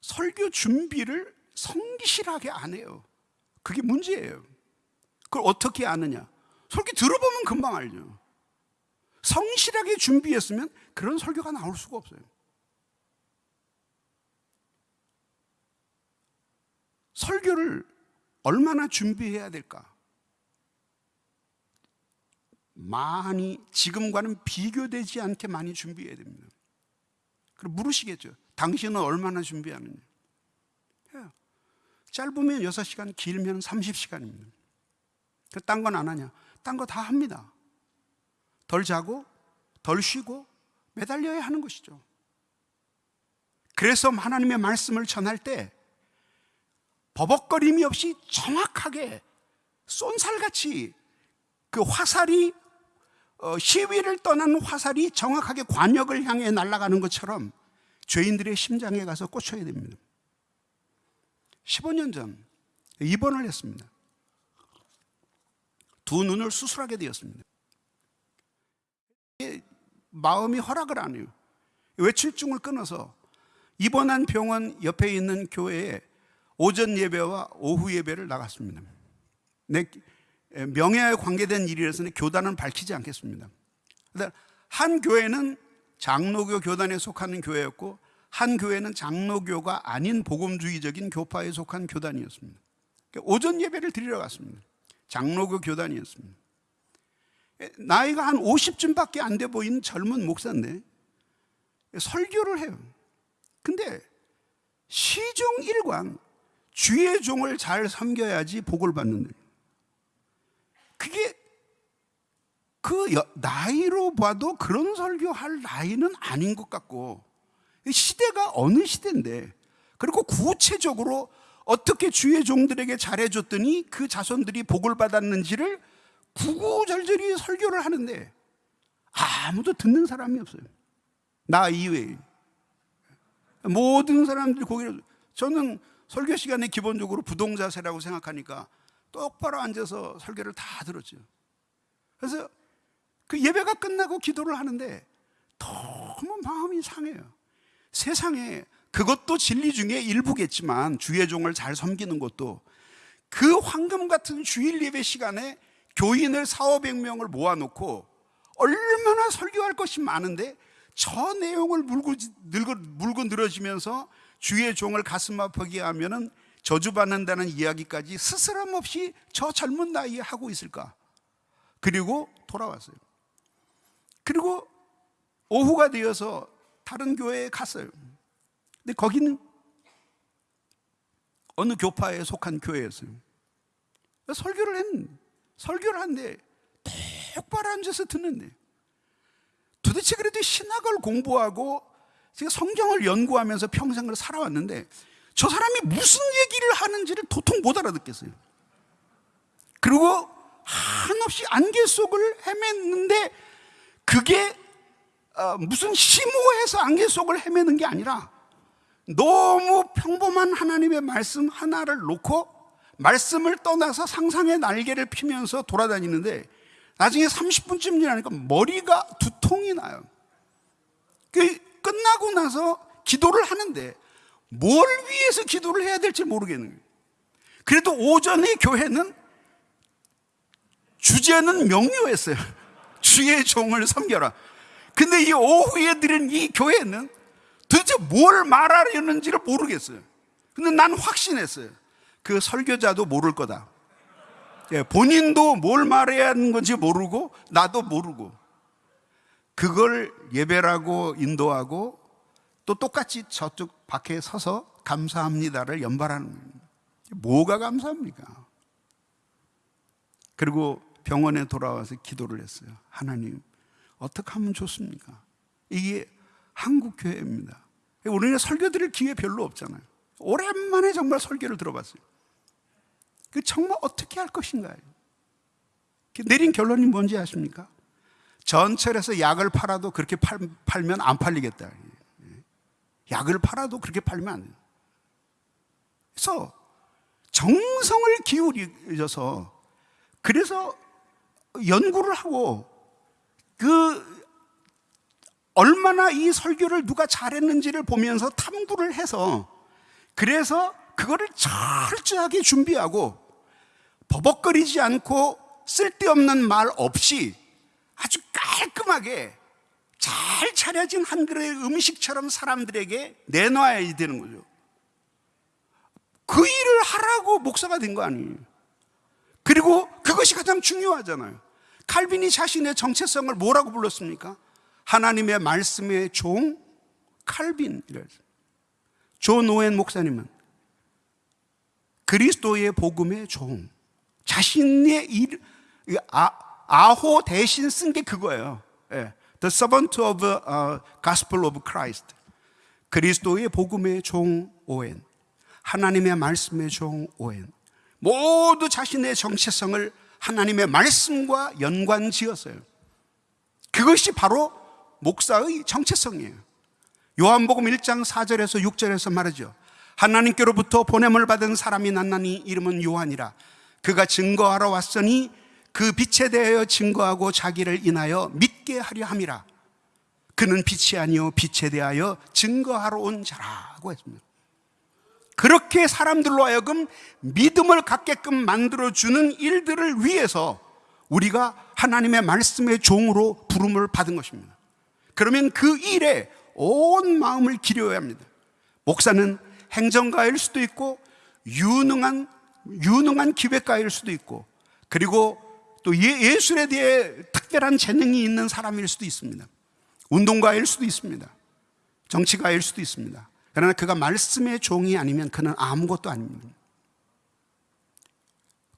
설교 준비를 성실하게 안 해요. 그게 문제예요. 그걸 어떻게 아느냐? 설교 들어보면 금방 알죠. 성실하게 준비했으면 그런 설교가 나올 수가 없어요. 설교를 얼마나 준비해야 될까? 많이 지금과는 비교되지 않게 많이 준비해야 됩니다. 그럼 물으시겠죠. 당신은 얼마나 준비하느냐? 해요. 짧으면 6시간, 길면 30시간입니다. 딴건 안 하냐? 딴 거 다 합니다. 덜 자고, 덜 쉬고, 매달려야 하는 것이죠. 그래서 하나님의 말씀을 전할 때 버벅거림이 없이 정확하게 쏜살같이 그 화살이 어, 시위를 떠난 화살이 정확하게 관역을 향해 날아가는 것처럼 죄인들의 심장에 가서 꽂혀야 됩니다. 15년 전 입원을 했습니다. 두 눈을 수술하게 되었습니다. 마음이 허락을 안 해요. 외출증을 끊어서 입원한 병원 옆에 있는 교회에 오전 예배와 오후 예배를 나갔습니다. 내 명예에 관계된 일이라서 교단은 밝히지 않겠습니다. 한 교회는 장로교 교단에 속하는 교회였고 한 교회는 장로교가 아닌 복음주의적인 교파에 속한 교단이었습니다. 오전 예배를 드리러 갔습니다. 장로교 교단이었습니다. 나이가 한 50쯤밖에 안 돼 보이는 젊은 목사인데 설교를 해요. 근데 시종 일관 주의 종을 잘 섬겨야지 복을 받는데 그게 그 나이로 봐도 그런 설교할 나이는 아닌 것 같고 시대가 어느 시대인데 그리고 구체적으로 어떻게 주의 종들에게 잘해줬더니 그 자손들이 복을 받았는지를 구구절절히 설교를 하는데 아무도 듣는 사람이 없어요. 나 이외에. 모든 사람들이 고개를, 저는 설교 시간에 기본적으로 부동자세라고 생각하니까 똑바로 앉아서 설교를 다 들었죠. 그래서 그 예배가 끝나고 기도를 하는데 너무 마음이 상해요. 세상에 그것도 진리 중에 일부겠지만 주의 종을 잘 섬기는 것도 그 황금 같은 주일 예배 시간에 교인을 4, 500명을 모아놓고 얼마나 설교할 것이 많은데 저 내용을 물고, 늘고, 물고 늘어지면서 주의 종을 가슴 아프게 하면은 저주받는다는 이야기까지 스스럼 없이 저 젊은 나이에 하고 있을까? 그리고 돌아왔어요. 그리고 오후가 되어서 다른 교회에 갔어요. 근데 거기는 어느 교파에 속한 교회였어요. 설교를 했는데, 설교를 하는데 똑바로 앉아서 듣는데 도대체 그래도 신학을 공부하고 제가 성경을 연구하면서 평생을 살아왔는데 저 사람이 무슨 얘기를 하는지를 도통 못 알아듣겠어요. 그리고 한없이 안개 속을 헤맸는데 그게 어, 무슨 심오해서 안개 속을 헤매는 게 아니라 너무 평범한 하나님의 말씀 하나를 놓고 말씀을 떠나서 상상의 날개를 피면서 돌아다니는데 나중에 30분쯤 지나니까 머리가 두통이 나요. 그 끝나고 나서 기도를 하는데 뭘 위해서 기도를 해야 될지 모르겠는 거예요. 그래도 오전에 교회는 주제는 명료했어요. 주의 종을 섬겨라. 근데 이 오후에 드린 이 교회는 도대체 뭘 말하려는지를 모르겠어요. 근데 난 확신했어요. 그 설교자도 모를 거다. 예, 본인도 뭘 말해야 하는 건지 모르고 나도 모르고 그걸 예배라고 인도하고 또 똑같이 저쪽 밖에 서서 감사합니다를 연발하는 거예요. 뭐가 감사합니까? 그리고 병원에 돌아와서 기도를 했어요. 하나님, 어떻게 하면 좋습니까? 이게 한국 교회입니다. 우리는 설교 드릴 기회 별로 없잖아요. 오랜만에 정말 설교를 들어봤어요. 그 정말 어떻게 할 것인가요? 내린 결론이 뭔지 아십니까? 전철에서 약을 팔아도 그렇게 팔, 팔면 안 팔리겠다. 약을 팔아도 그렇게 팔면 안 돼요. 그래서 정성을 기울여서 그래서 연구를 하고 그 얼마나 이 설교를 누가 잘했는지를 보면서 탐구를 해서 그래서 그거를 철저하게 준비하고 버벅거리지 않고 쓸데없는 말 없이 아주 깔끔하게 잘 차려진 한 그릇 음식처럼 사람들에게 내놔야 되는 거죠. 그 일을 하라고 목사가 된 거 아니에요. 그리고 그것이 가장 중요하잖아요. 칼빈이 자신의 정체성을 뭐라고 불렀습니까? 하나님의 말씀의 종 칼빈이랬어요. 존 오웬 목사님은 그리스도의 복음의 종 자신의 일 아, 아호 대신 쓴 게 그거예요. 예. The servant of uh, gospel of Christ. 그리스도의 복음의 종 오웬. 하나님의 말씀의 종 오웬. 모두 자신의 정체성을 하나님의 말씀과 연관 지었어요. 그것이 바로 목사의 정체성이에요. 요한복음 1장 4절에서 6절에서 말하죠. 하나님께로부터 보냄을 받은 사람이 났나니 이름은 요한이라. 그가 증거하러 왔으니 그 빛에 대하여 증거하고 자기를 인하여 믿게 하려 함이라. 그는 빛이 아니요 빛에 대하여 증거하러 온 자라고 했습니다. 그렇게 사람들로 하여금 믿음을 갖게끔 만들어주는 일들을 위해서 우리가 하나님의 말씀의 종으로 부름을 받은 것입니다. 그러면 그 일에 온 마음을 기려야 합니다. 목사는 행정가일 수도 있고, 유능한, 유능한 기획가일 수도 있고, 그리고 또 예, 예술에 대해 특별한 재능이 있는 사람일 수도 있습니다. 운동가일 수도 있습니다. 정치가일 수도 있습니다. 그러나 그가 말씀의 종이 아니면 그는 아무것도 아닙니다.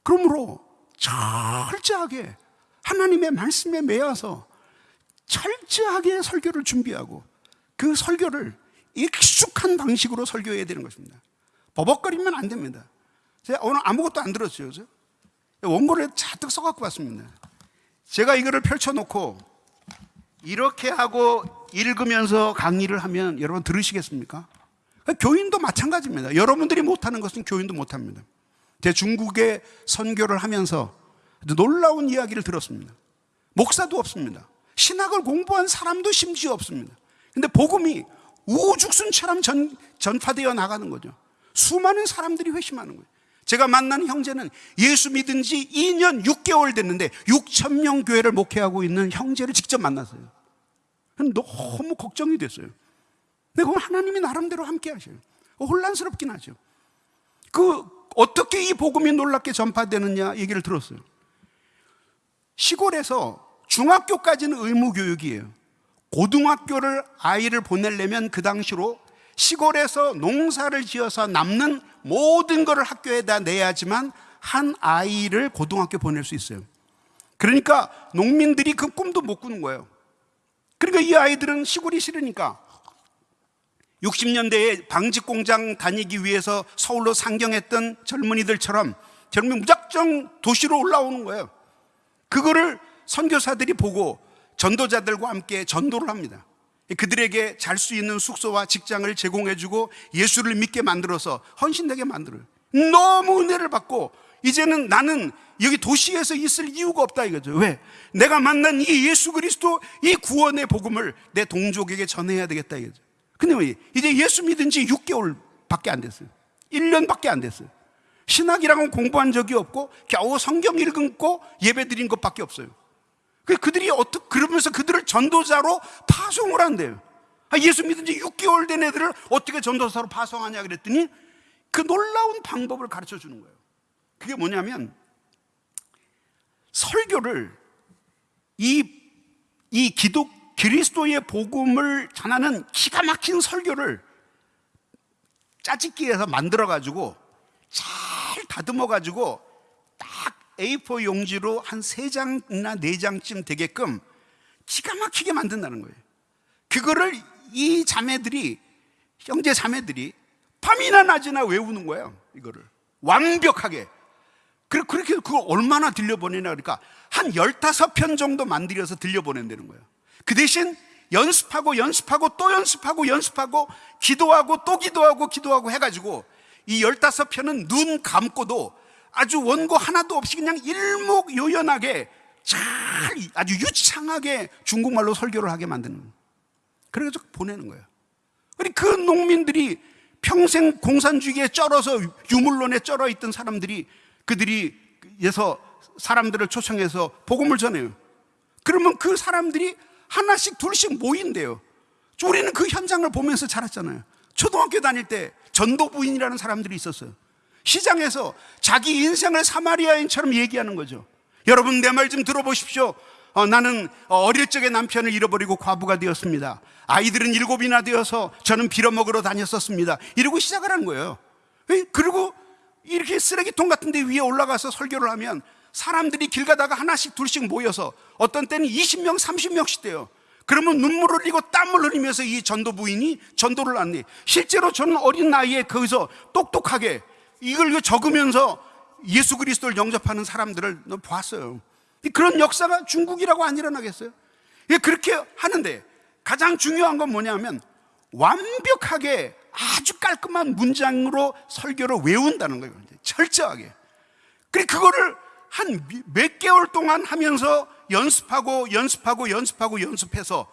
그러므로 철저하게 하나님의 말씀에 매여서 철저하게 설교를 준비하고 그 설교를 익숙한 방식으로 설교해야 되는 것입니다. 버벅거리면 안 됩니다. 제가 오늘 아무것도 안 들었어요. 그죠? 원고를 잔뜩 써갖고 왔습니다. 제가 이거를 펼쳐놓고 이렇게 하고 읽으면서 강의를 하면 여러분 들으시겠습니까? 교인도 마찬가지입니다. 여러분들이 못하는 것은 교인도 못합니다. 제 중국에 선교를 하면서 놀라운 이야기를 들었습니다. 목사도 없습니다. 신학을 공부한 사람도 심지어 없습니다. 근데 복음이 우죽순처럼 전, 전파되어 나가는 거죠. 수많은 사람들이 회심하는 거예요. 제가 만난 형제는 예수 믿은 지 2년 6개월 됐는데 6천 명 교회를 목회하고 있는 형제를 직접 만났어요. 너무 걱정이 됐어요. 근데 그건 하나님이 나름대로 함께 하셔요. 혼란스럽긴 하죠. 그 어떻게 이 복음이 놀랍게 전파되느냐 얘기를 들었어요. 시골에서 중학교까지는 의무 교육이에요. 고등학교를 아이를 보내려면 그 당시로 시골에서 농사를 지어서 남는 모든 것을 학교에다 내야지만 한 아이를 고등학교 보낼 수 있어요. 그러니까 농민들이 그 꿈도 못 꾸는 거예요. 그러니까 이 아이들은 시골이 싫으니까 60년대에 방직 공장 다니기 위해서 서울로 상경했던 젊은이들처럼 젊은 무작정 도시로 올라오는 거예요. 그거를 선교사들이 보고 전도자들과 함께 전도를 합니다. 그들에게 잘 수 있는 숙소와 직장을 제공해주고 예수를 믿게 만들어서 헌신되게 만들어요. 너무 은혜를 받고 이제는 나는 여기 도시에서 있을 이유가 없다 이거죠. 왜? 내가 만난 이 예수 그리스도 이 구원의 복음을 내 동족에게 전해야 되겠다 이거죠. 근데 왜? 이제 예수 믿은 지 6개월밖에 안 됐어요. 1년밖에 안 됐어요. 신학이랑은 공부한 적이 없고 겨우 성경 읽고 예배 드린 것밖에 없어요. 그 그들이 어떻게 그러면서 그들을 전도자로 파송을 한대요. 아, 예수 믿은 지 6개월 된 애들을 어떻게 전도사로 파송하냐 그랬더니 그 놀라운 방법을 가르쳐 주는 거예요. 그게 뭐냐면 설교를 이, 이 기독, 그리스도의 복음을 전하는 기가 막힌 설교를 짜집기해서 만들어가지고 잘 다듬어가지고 딱 A4 용지로 한 세 장이나 네 장쯤 되게끔 기가 막히게 만든다는 거예요. 그거를 이 자매들이 형제 자매들이 밤이나 낮이나 외우는 거예요. 이거를 완벽하게. 그래 그렇게 그거 얼마나 들려보내냐 그러니까 한 15편 정도 만들어서 들려보낸다는 거예요. 그 대신 연습하고 연습하고 또 연습하고 연습하고 기도하고 또 기도하고 기도하고 해가지고 이 15편은 눈 감고도 아주 원고 하나도 없이 그냥 일목요연하게 잘 아주 유창하게 중국말로 설교를 하게 만드는 거예요. 그래서 보내는 거예요. 그리고 그 농민들이 평생 공산주의에 쩔어서 유물론에 쩔어 있던 사람들이 그들이 에서 사람들을 초청해서 복음을 전해요. 그러면 그 사람들이 하나씩 둘씩 모인대요. 우리는 그 현장을 보면서 자랐잖아요. 초등학교 다닐 때 전도 부인이라는 사람들이 있었어요. 시장에서 자기 인생을 사마리아인처럼 얘기하는 거죠. 여러분 내 말 좀 들어보십시오. 어, 나는 어릴 적에 남편을 잃어버리고 과부가 되었습니다. 아이들은 일곱이나 되어서 저는 빌어먹으러 다녔었습니다. 이러고 시작을 하는 거예요. 에이, 그리고 이렇게 쓰레기통 같은 데 위에 올라가서 설교를 하면 사람들이 길 가다가 하나씩 둘씩 모여서 어떤 때는 20명, 30명씩 돼요. 그러면 눈물을 흘리고 땀을 흘리면서 이 전도 부인이 전도를 안내. 실제로 저는 어린 나이에 거기서 똑똑하게 이걸 적으면서 예수 그리스도를 영접하는 사람들을 보았어요. 그런 역사가 중국이라고 안 일어나겠어요? 예, 그렇게 하는데 가장 중요한 건 뭐냐면 완벽하게 아주 깔끔한 문장으로 설교를 외운다는 거예요. 철저하게. 그리고 그거를 한 몇 개월 동안 하면서 연습하고 연습하고 연습하고 연습해서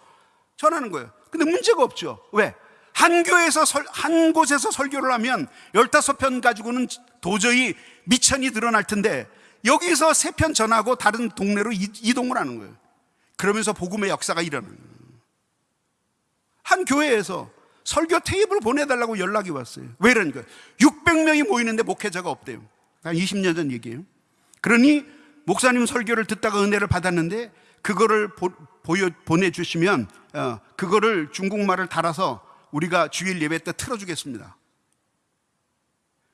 전하는 거예요. 근데 문제가 없죠. 왜? 한 교회에서 설, 한 곳에서 설교를 하면 15편 가지고는 도저히 미천이 드러날 텐데 여기서 세 편 전하고 다른 동네로 이동을 하는 거예요. 그러면서 복음의 역사가 일어나는 거예요. 한 교회에서 설교 테이블 보내달라고 연락이 왔어요. 왜 이러니까 600명이 모이는데 목회자가 없대요. 한 20년 전 얘기예요. 그러니 목사님 설교를 듣다가 은혜를 받았는데 그거를 보, 보여, 보내주시면 어, 그거를 중국말을 달아서 우리가 주일 예배 때 틀어주겠습니다.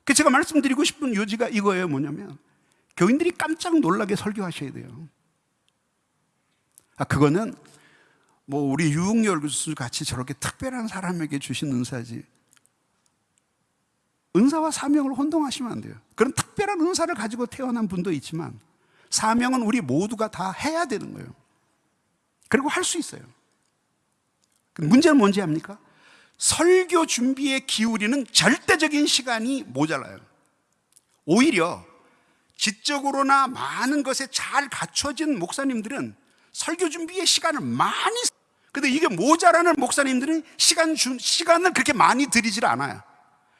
그 제가 말씀드리고 싶은 요지가 이거예요. 뭐냐면 교인들이 깜짝 놀라게 설교하셔야 돼요. 아 그거는 뭐 우리 유흥열 교수 같이 저렇게 특별한 사람에게 주신 은사지. 은사와 사명을 혼동하시면 안 돼요. 그런 특별한 은사를 가지고 태어난 분도 있지만 사명은 우리 모두가 다 해야 되는 거예요. 그리고 할 수 있어요. 문제는 뭔지 압니까? 설교 준비에 기울이는 절대적인 시간이 모자라요. 오히려 지적으로나 많은 것에 잘 갖춰진 목사님들은 설교 준비에 시간을 많이 근데 이게 모자라는 목사님들은 시간 주, 시간을 그렇게 많이 들이질 않아요.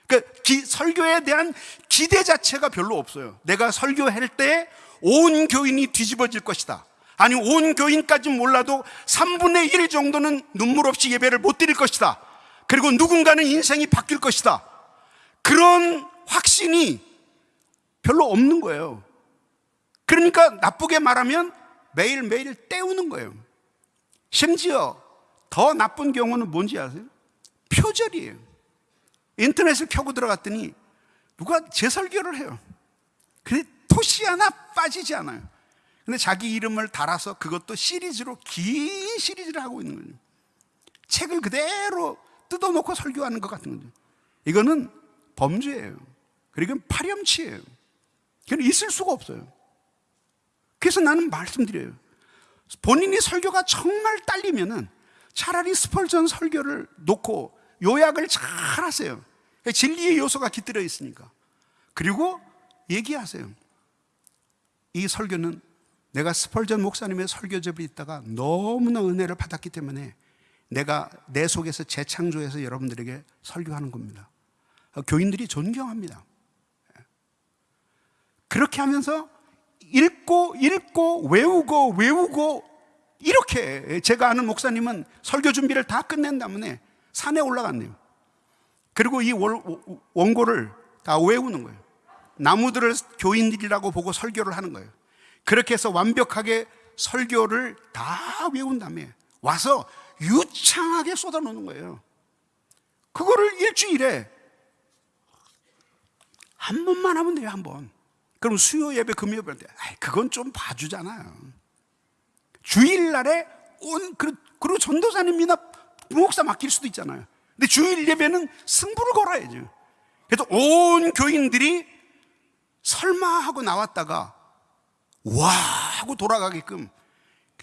그 설교에 대한 기대 자체가 별로 없어요. 내가 설교할 때 온 교인이 뒤집어질 것이다. 아니 온 교인까지 몰라도 3분의 1 정도는 눈물 없이 예배를 못 드릴 것이다. 그리고 누군가는 인생이 바뀔 것이다. 그런 확신이 별로 없는 거예요. 그러니까 나쁘게 말하면 매일매일 때우는 거예요. 심지어 더 나쁜 경우는 뭔지 아세요? 표절이에요. 인터넷을 켜고 들어갔더니 누가 제 설교를 해요. 그래 토시 하나 빠지지 않아요. 근데 자기 이름을 달아서 그것도 시리즈로 긴 시리즈를 하고 있는 거죠. 책을 그대로 뜯어놓고 설교하는 것 같은 거죠. 이거는 범죄예요. 그리고 파렴치예요. 그건 있을 수가 없어요. 그래서 나는 말씀드려요. 본인이 설교가 정말 딸리면은 차라리 스펄전 설교를 놓고 요약을 잘 하세요. 진리의 요소가 깃들어 있으니까. 그리고 얘기하세요. 이 설교는 내가 스펄전 목사님의 설교집에 있다가 너무나 은혜를 받았기 때문에 내가 내 속에서 재창조해서 여러분들에게 설교하는 겁니다. 교인들이 존경합니다. 그렇게 하면서 읽고 읽고 외우고 외우고 이렇게 제가 아는 목사님은 설교 준비를 다 끝낸 다음에 산에 올라갔네요. 그리고 이 원고를 다 외우는 거예요. 나무들을 교인들이라고 보고 설교를 하는 거예요. 그렇게 해서 완벽하게 설교를 다 외운 다음에 와서 유창하게 쏟아놓는 거예요. 그거를 일주일에 한 번만 하면 돼요, 한 번. 그럼 수요 예배, 금요 예배 때, 그건 좀 봐주잖아요. 주일날에 온, 그리고 전도사님이나 부목사 맡길 수도 있잖아요. 근데 주일 예배는 승부를 걸어야죠. 그래서 온 교인들이 설마 하고 나왔다가 와 하고 돌아가게끔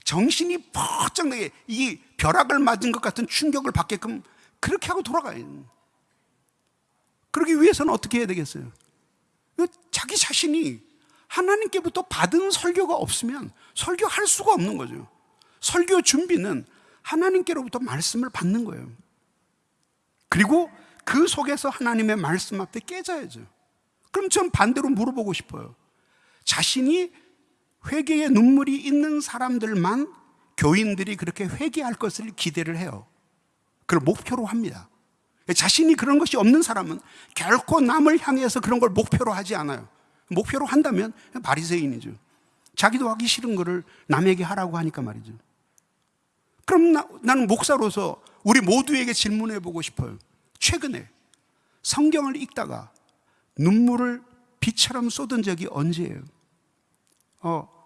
정신이 퍽쩍 나게 이 벼락을 맞은 것 같은 충격을 받게끔 그렇게 하고 돌아가요. 그러기 위해서는 어떻게 해야 되겠어요? 자기 자신이 하나님께부터 받은 설교가 없으면 설교할 수가 없는 거죠. 설교 준비는 하나님께로부터 말씀을 받는 거예요. 그리고 그 속에서 하나님의 말씀 앞에 깨져야죠. 그럼 전 반대로 물어보고 싶어요. 자신이 회개의 눈물이 있는 사람들만 교인들이 그렇게 회개할 것을 기대를 해요. 그걸 목표로 합니다. 자신이 그런 것이 없는 사람은 결코 남을 향해서 그런 걸 목표로 하지 않아요. 목표로 한다면 바리새인이죠. 자기도 하기 싫은 거를 남에게 하라고 하니까 말이죠. 그럼 나, 나는 목사로서 우리 모두에게 질문해 보고 싶어요. 최근에 성경을 읽다가 눈물을 비처럼 쏟은 적이 언제예요? 어,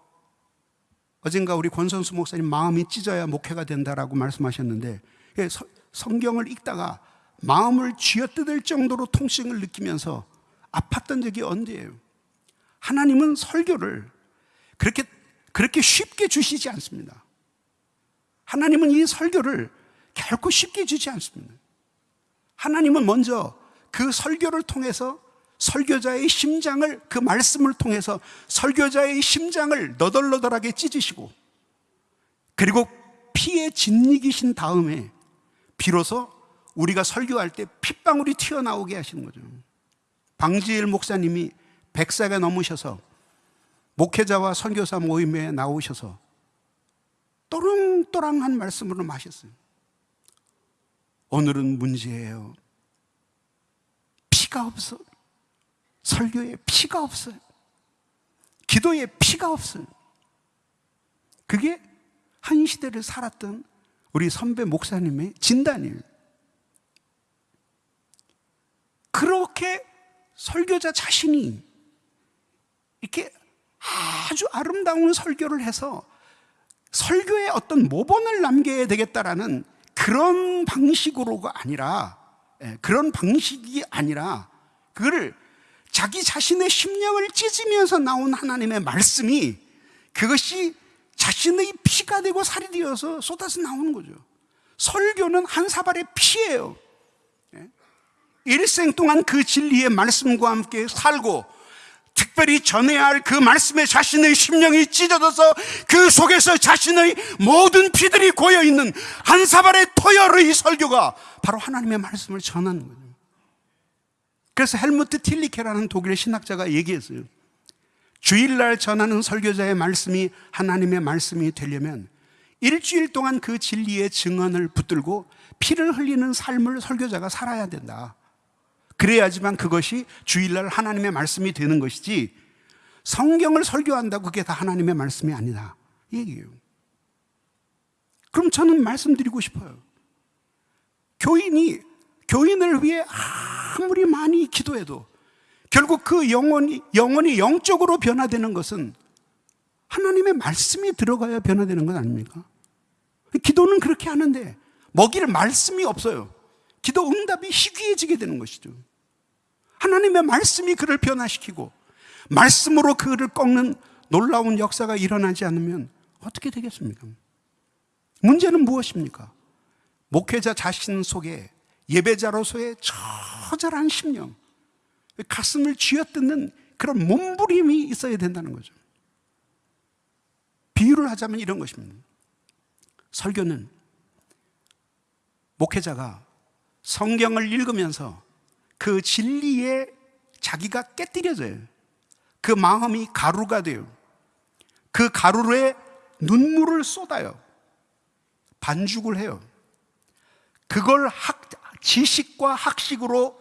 어젠가 우리 권선수 목사님 마음이 찢어야 목회가 된다라고 말씀하셨는데 예, 성경을 읽다가 마음을 쥐어뜯을 정도로 통증을 느끼면서 아팠던 적이 언제예요? 하나님은 설교를 그렇게 그렇게 쉽게 주시지 않습니다. 하나님은 이 설교를 결코 쉽게 주지 않습니다. 하나님은 먼저 그 설교를 통해서 설교자의 심장을 그 말씀을 통해서 설교자의 심장을 너덜너덜하게 찢으시고 그리고 피에 짓이기신 다음에 비로소 우리가 설교할 때 핏방울이 튀어나오게 하시는 거죠. 방지일 목사님이 100세가 넘으셔서 목회자와 선교사 모임에 나오셔서 또랑또랑한 말씀으로 마셨어요. 오늘은 문제예요. 피가 없어. 설교에 피가 없어요. 기도에 피가 없어요. 그게 한 시대를 살았던 우리 선배 목사님의 진단이에요. 그렇게 설교자 자신이 이렇게 아주 아름다운 설교를 해서 설교에 어떤 모본을 남겨야 되겠다라는 그런 방식으로가 아니라 예, 그런 방식이 아니라 그거를 자기 자신의 심령을 찢으면서 나온 하나님의 말씀이 그것이 자신의 피가 되고 살이 되어서 쏟아서 나오는 거죠. 설교는 한 사발의 피예요. 예? 일생 동안 그 진리의 말씀과 함께 살고 특별히 전해야 할 그 말씀에 자신의 심령이 찢어져서 그 속에서 자신의 모든 피들이 고여 있는 한 사발의 토열의 설교가 바로 하나님의 말씀을 전하는 거예요. 그래서 헬무트 틸리케라는 독일 신학자가 얘기했어요. 주일날 전하는 설교자의 말씀이 하나님의 말씀이 되려면 일주일 동안 그 진리의 증언을 붙들고 피를 흘리는 삶을 설교자가 살아야 된다. 그래야지만 그것이 주일날 하나님의 말씀이 되는 것이지 성경을 설교한다고 그게 다 하나님의 말씀이 아니다. 얘기예요. 그럼 저는 말씀드리고 싶어요. 교인이 교인을 위해 아무리 많이 기도해도 결국 그 영혼이 영혼이 영적으로 변화되는 것은 하나님의 말씀이 들어가야 변화되는 것 아닙니까? 기도는 그렇게 하는데 먹일 말씀이 없어요. 기도 응답이 희귀해지게 되는 것이죠. 하나님의 말씀이 그를 변화시키고 말씀으로 그를 꺾는 놀라운 역사가 일어나지 않으면 어떻게 되겠습니까? 문제는 무엇입니까? 목회자 자신 속에 예배자로서의 처절한 심령, 가슴을 쥐어뜯는 그런 몸부림이 있어야 된다는 거죠. 비유를 하자면 이런 것입니다. 설교는 목회자가 성경을 읽으면서 그 진리에 자기가 깨뜨려져요. 그 마음이 가루가 돼요. 그 가루에 눈물을 쏟아요. 반죽을 해요. 그걸 학, 지식과 학식으로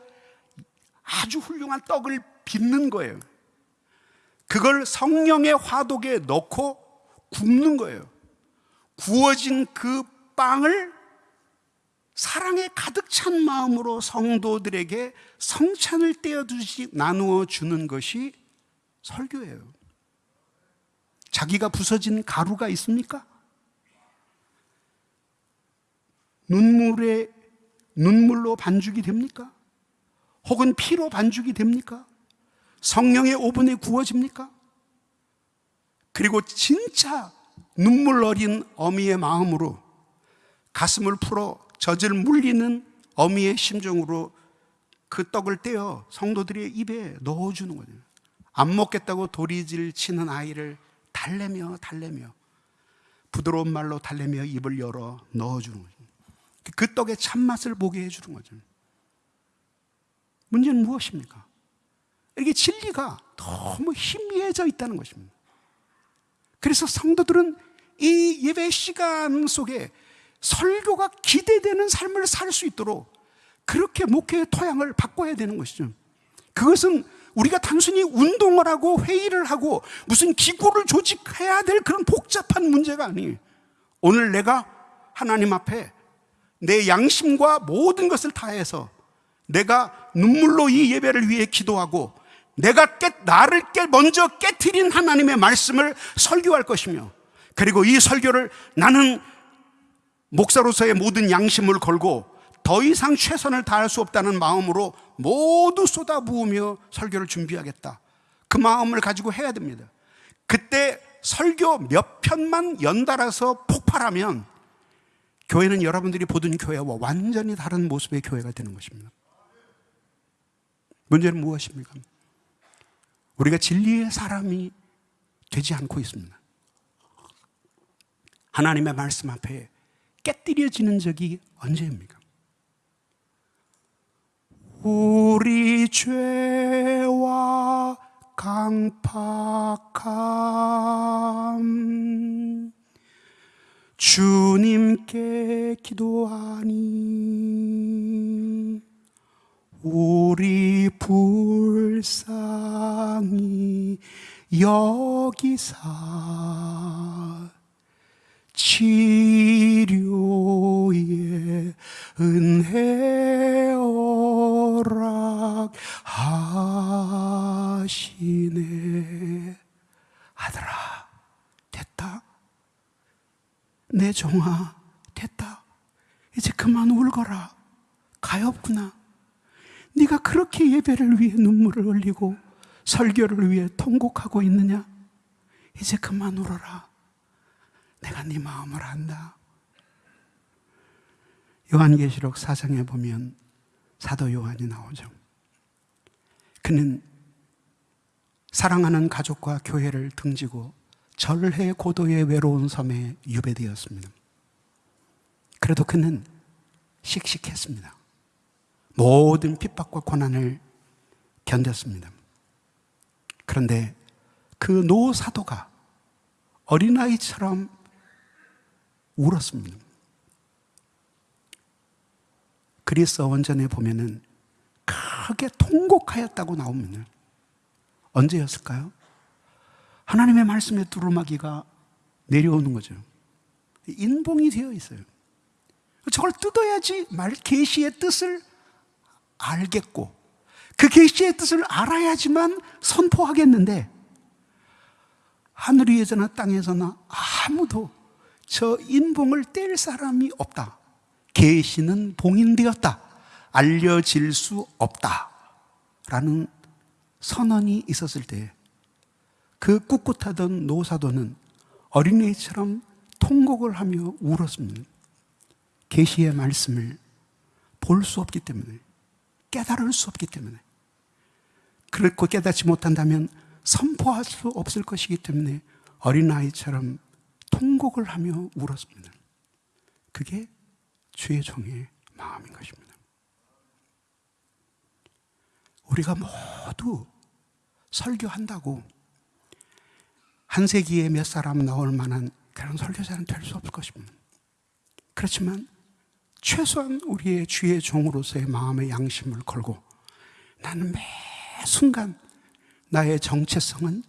아주 훌륭한 떡을 빚는 거예요. 그걸 성령의 화독에 넣고 굽는 거예요. 구워진 그 빵을 사랑에 가득 찬 마음으로 성도들에게 성찬을 떼어주시 나누어 주는 것이 설교예요. 자기가 부서진 가루가 있습니까? 눈물에 눈물로 반죽이 됩니까? 혹은 피로 반죽이 됩니까? 성령의 오븐에 구워집니까? 그리고 진짜 눈물 어린 어미의 마음으로 가슴을 풀어 젖을 물리는 어미의 심정으로 그 떡을 떼어 성도들의 입에 넣어주는 거죠. 안 먹겠다고 도리질 치는 아이를 달래며 달래며 부드러운 말로 달래며 입을 열어 넣어주는 거죠. 그 떡의 참맛을 보게 해주는 거죠. 문제는 무엇입니까? 이게 진리가 너무 희미해져 있다는 것입니다. 그래서 성도들은 이 예배 시간 속에 설교가 기대되는 삶을 살 수 있도록 그렇게 목회의 토양을 바꿔야 되는 것이죠. 그것은 우리가 단순히 운동을 하고 회의를 하고 무슨 기구를 조직해야 될 그런 복잡한 문제가 아니에요. 오늘 내가 하나님 앞에 내 양심과 모든 것을 다해서 내가 눈물로 이 예배를 위해 기도하고 내가 깨, 나를 깨, 먼저 깨뜨린 하나님의 말씀을 설교할 것이며 그리고 이 설교를 나는 목사로서의 모든 양심을 걸고 더 이상 최선을 다할 수 없다는 마음으로 모두 쏟아부으며 설교를 준비하겠다. 그 마음을 가지고 해야 됩니다. 그때 설교 몇 편만 연달아서 폭발하면 교회는 여러분들이 보던 교회와 완전히 다른 모습의 교회가 되는 것입니다. 문제는 무엇입니까? 우리가 진리의 사람이 되지 않고 있습니다. 하나님의 말씀 앞에 깨뜨려지는 적이 언제입니까? 우리 죄와 강팍함 주님께 기도하니 우리 불쌍히 여기사 치료의 은혜 허락하시네 아들아 됐다 내 종아 됐다. 이제 그만 울거라. 가엾구나. 네가 그렇게 예배를 위해 눈물을 흘리고 설교를 위해 통곡하고 있느냐? 이제 그만 울어라. 내가 네 마음을 안다. 요한계시록 4장에 보면 사도 요한이 나오죠. 그는 사랑하는 가족과 교회를 등지고 절해 고도의 외로운 섬에 유배되었습니다. 그래도 그는 씩씩했습니다. 모든 핍박과 고난을 견뎠습니다. 그런데 그 노사도가 어린아이처럼 울었습니다. 그리스 원전에 보면은 크게 통곡하였다고 나옵니다. 언제였을까요? 하나님의 말씀의 두루마기가 내려오는 거죠. 인봉이 되어 있어요. 저걸 뜯어야지 말 계시의 뜻을 알겠고 그 계시의 뜻을 알아야지만 선포하겠는데 하늘 위에서나 땅에서나 아무도 저 인봉을 뗄 사람이 없다. 계시는 봉인되었다. 알려질 수 없다. 라는 선언이 있었을 때 그 꿋꿋하던 노사도는 어린애처럼 통곡을 하며 울었습니다. 계시의 말씀을 볼 수 없기 때문에 깨달을 수 없기 때문에 그렇고 깨닫지 못한다면 선포할 수 없을 것이기 때문에 어린아이처럼 통곡을 하며 울었습니다. 그게 주의 종의 마음인 것입니다. 우리가 모두 설교한다고 한 세기에 몇 사람 나올 만한 그런 설교자는 될 수 없을 것입니다. 그렇지만 최소한 우리의 주의 종으로서의 마음의 양심을 걸고 나는 매 순간 나의 정체성은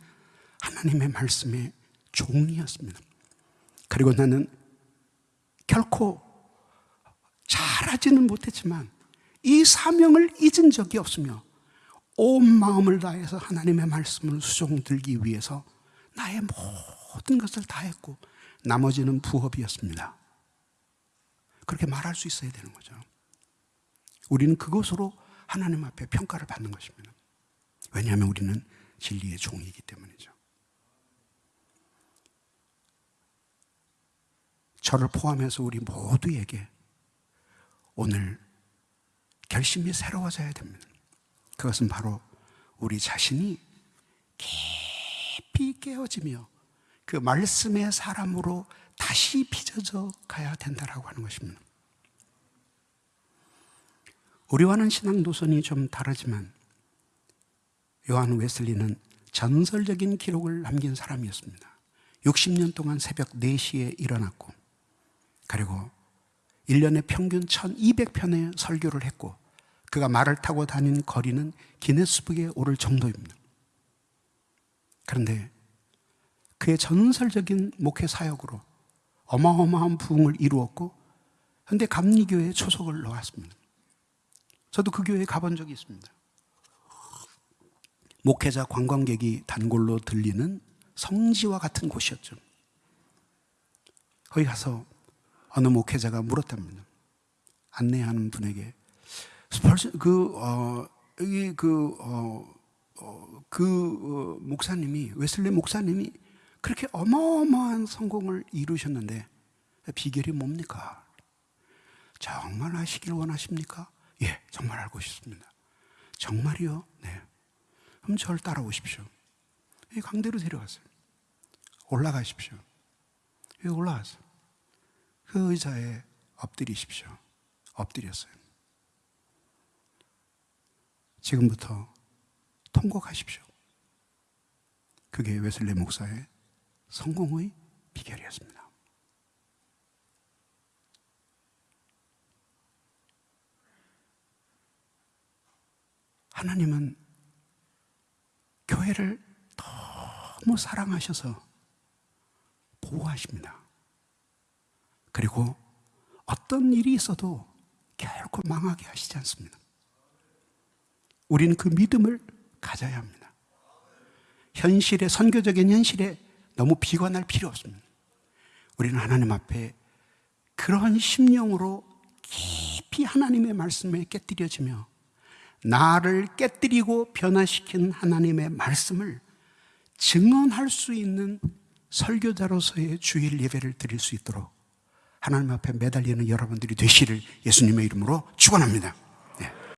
하나님의 말씀의 종이었습니다. 그리고 나는 결코 잘하지는 못했지만 이 사명을 잊은 적이 없으며 온 마음을 다해서 하나님의 말씀을 수종들기 위해서 나의 모든 것을 다 했고 나머지는 부업이었습니다. 그렇게 말할 수 있어야 되는 거죠. 우리는 그것으로 하나님 앞에 평가를 받는 것입니다. 왜냐하면 우리는 진리의 종이기 때문이죠. 저를 포함해서 우리 모두에게 오늘 결심이 새로워져야 됩니다. 그것은 바로 우리 자신이 깊이 깨어지며 그 말씀의 사람으로 다시 빚어져 가야 된다라고 하는 것입니다. 우리와는 신앙 노선이 좀 다르지만 요한 웨슬리는 전설적인 기록을 남긴 사람이었습니다. 60년 동안 새벽 4시에 일어났고 그리고 1년에 평균 1200편의 설교를 했고 그가 말을 타고 다닌 거리는 기네스북에 오를 정도입니다. 그런데 그의 전설적인 목회 사역으로 어마어마한 부흥을 이루었고 현대 감리교회 초석을 놓았습니다. 저도 그 교회에 가본 적이 있습니다. 목회자 관광객이 단골로 들리는 성지와 같은 곳이었죠. 거기 가서 어느 목회자가 물었답니다. 안내하는 분에게 그 어, 여기 그 어, 어, 그 어, 목사님이 웨슬리 목사님이 그렇게 어마어마한 성공을 이루셨는데 비결이 뭡니까? 정말 아시길 원하십니까? 예, 정말 알고 싶습니다. 정말이요? 네. 그럼 저를 따라오십시오. 이 강대로 데려갔어요. 올라가십시오. 여기 올라가서 그 의자에 엎드리십시오. 엎드렸어요. 지금부터 통곡하십시오. 그게 웨슬리 목사의 성공의 비결이었습니다. 하나님은 교회를 너무 사랑하셔서 보호하십니다. 그리고 어떤 일이 있어도 결코 망하게 하시지 않습니다. 우리는 그 믿음을 가져야 합니다. 현실에, 선교적인 현실에 너무 비관할 필요 없습니다. 우리는 하나님 앞에 그러한 심령으로 깊이 하나님의 말씀에 깨뜨려지며 나를 깨뜨리고 변화시킨 하나님의 말씀을 증언할 수 있는 설교자로서의 주일 예배를 드릴 수 있도록 하나님 앞에 매달리는 여러분들이 되시를 예수님의 이름으로 축원합니다.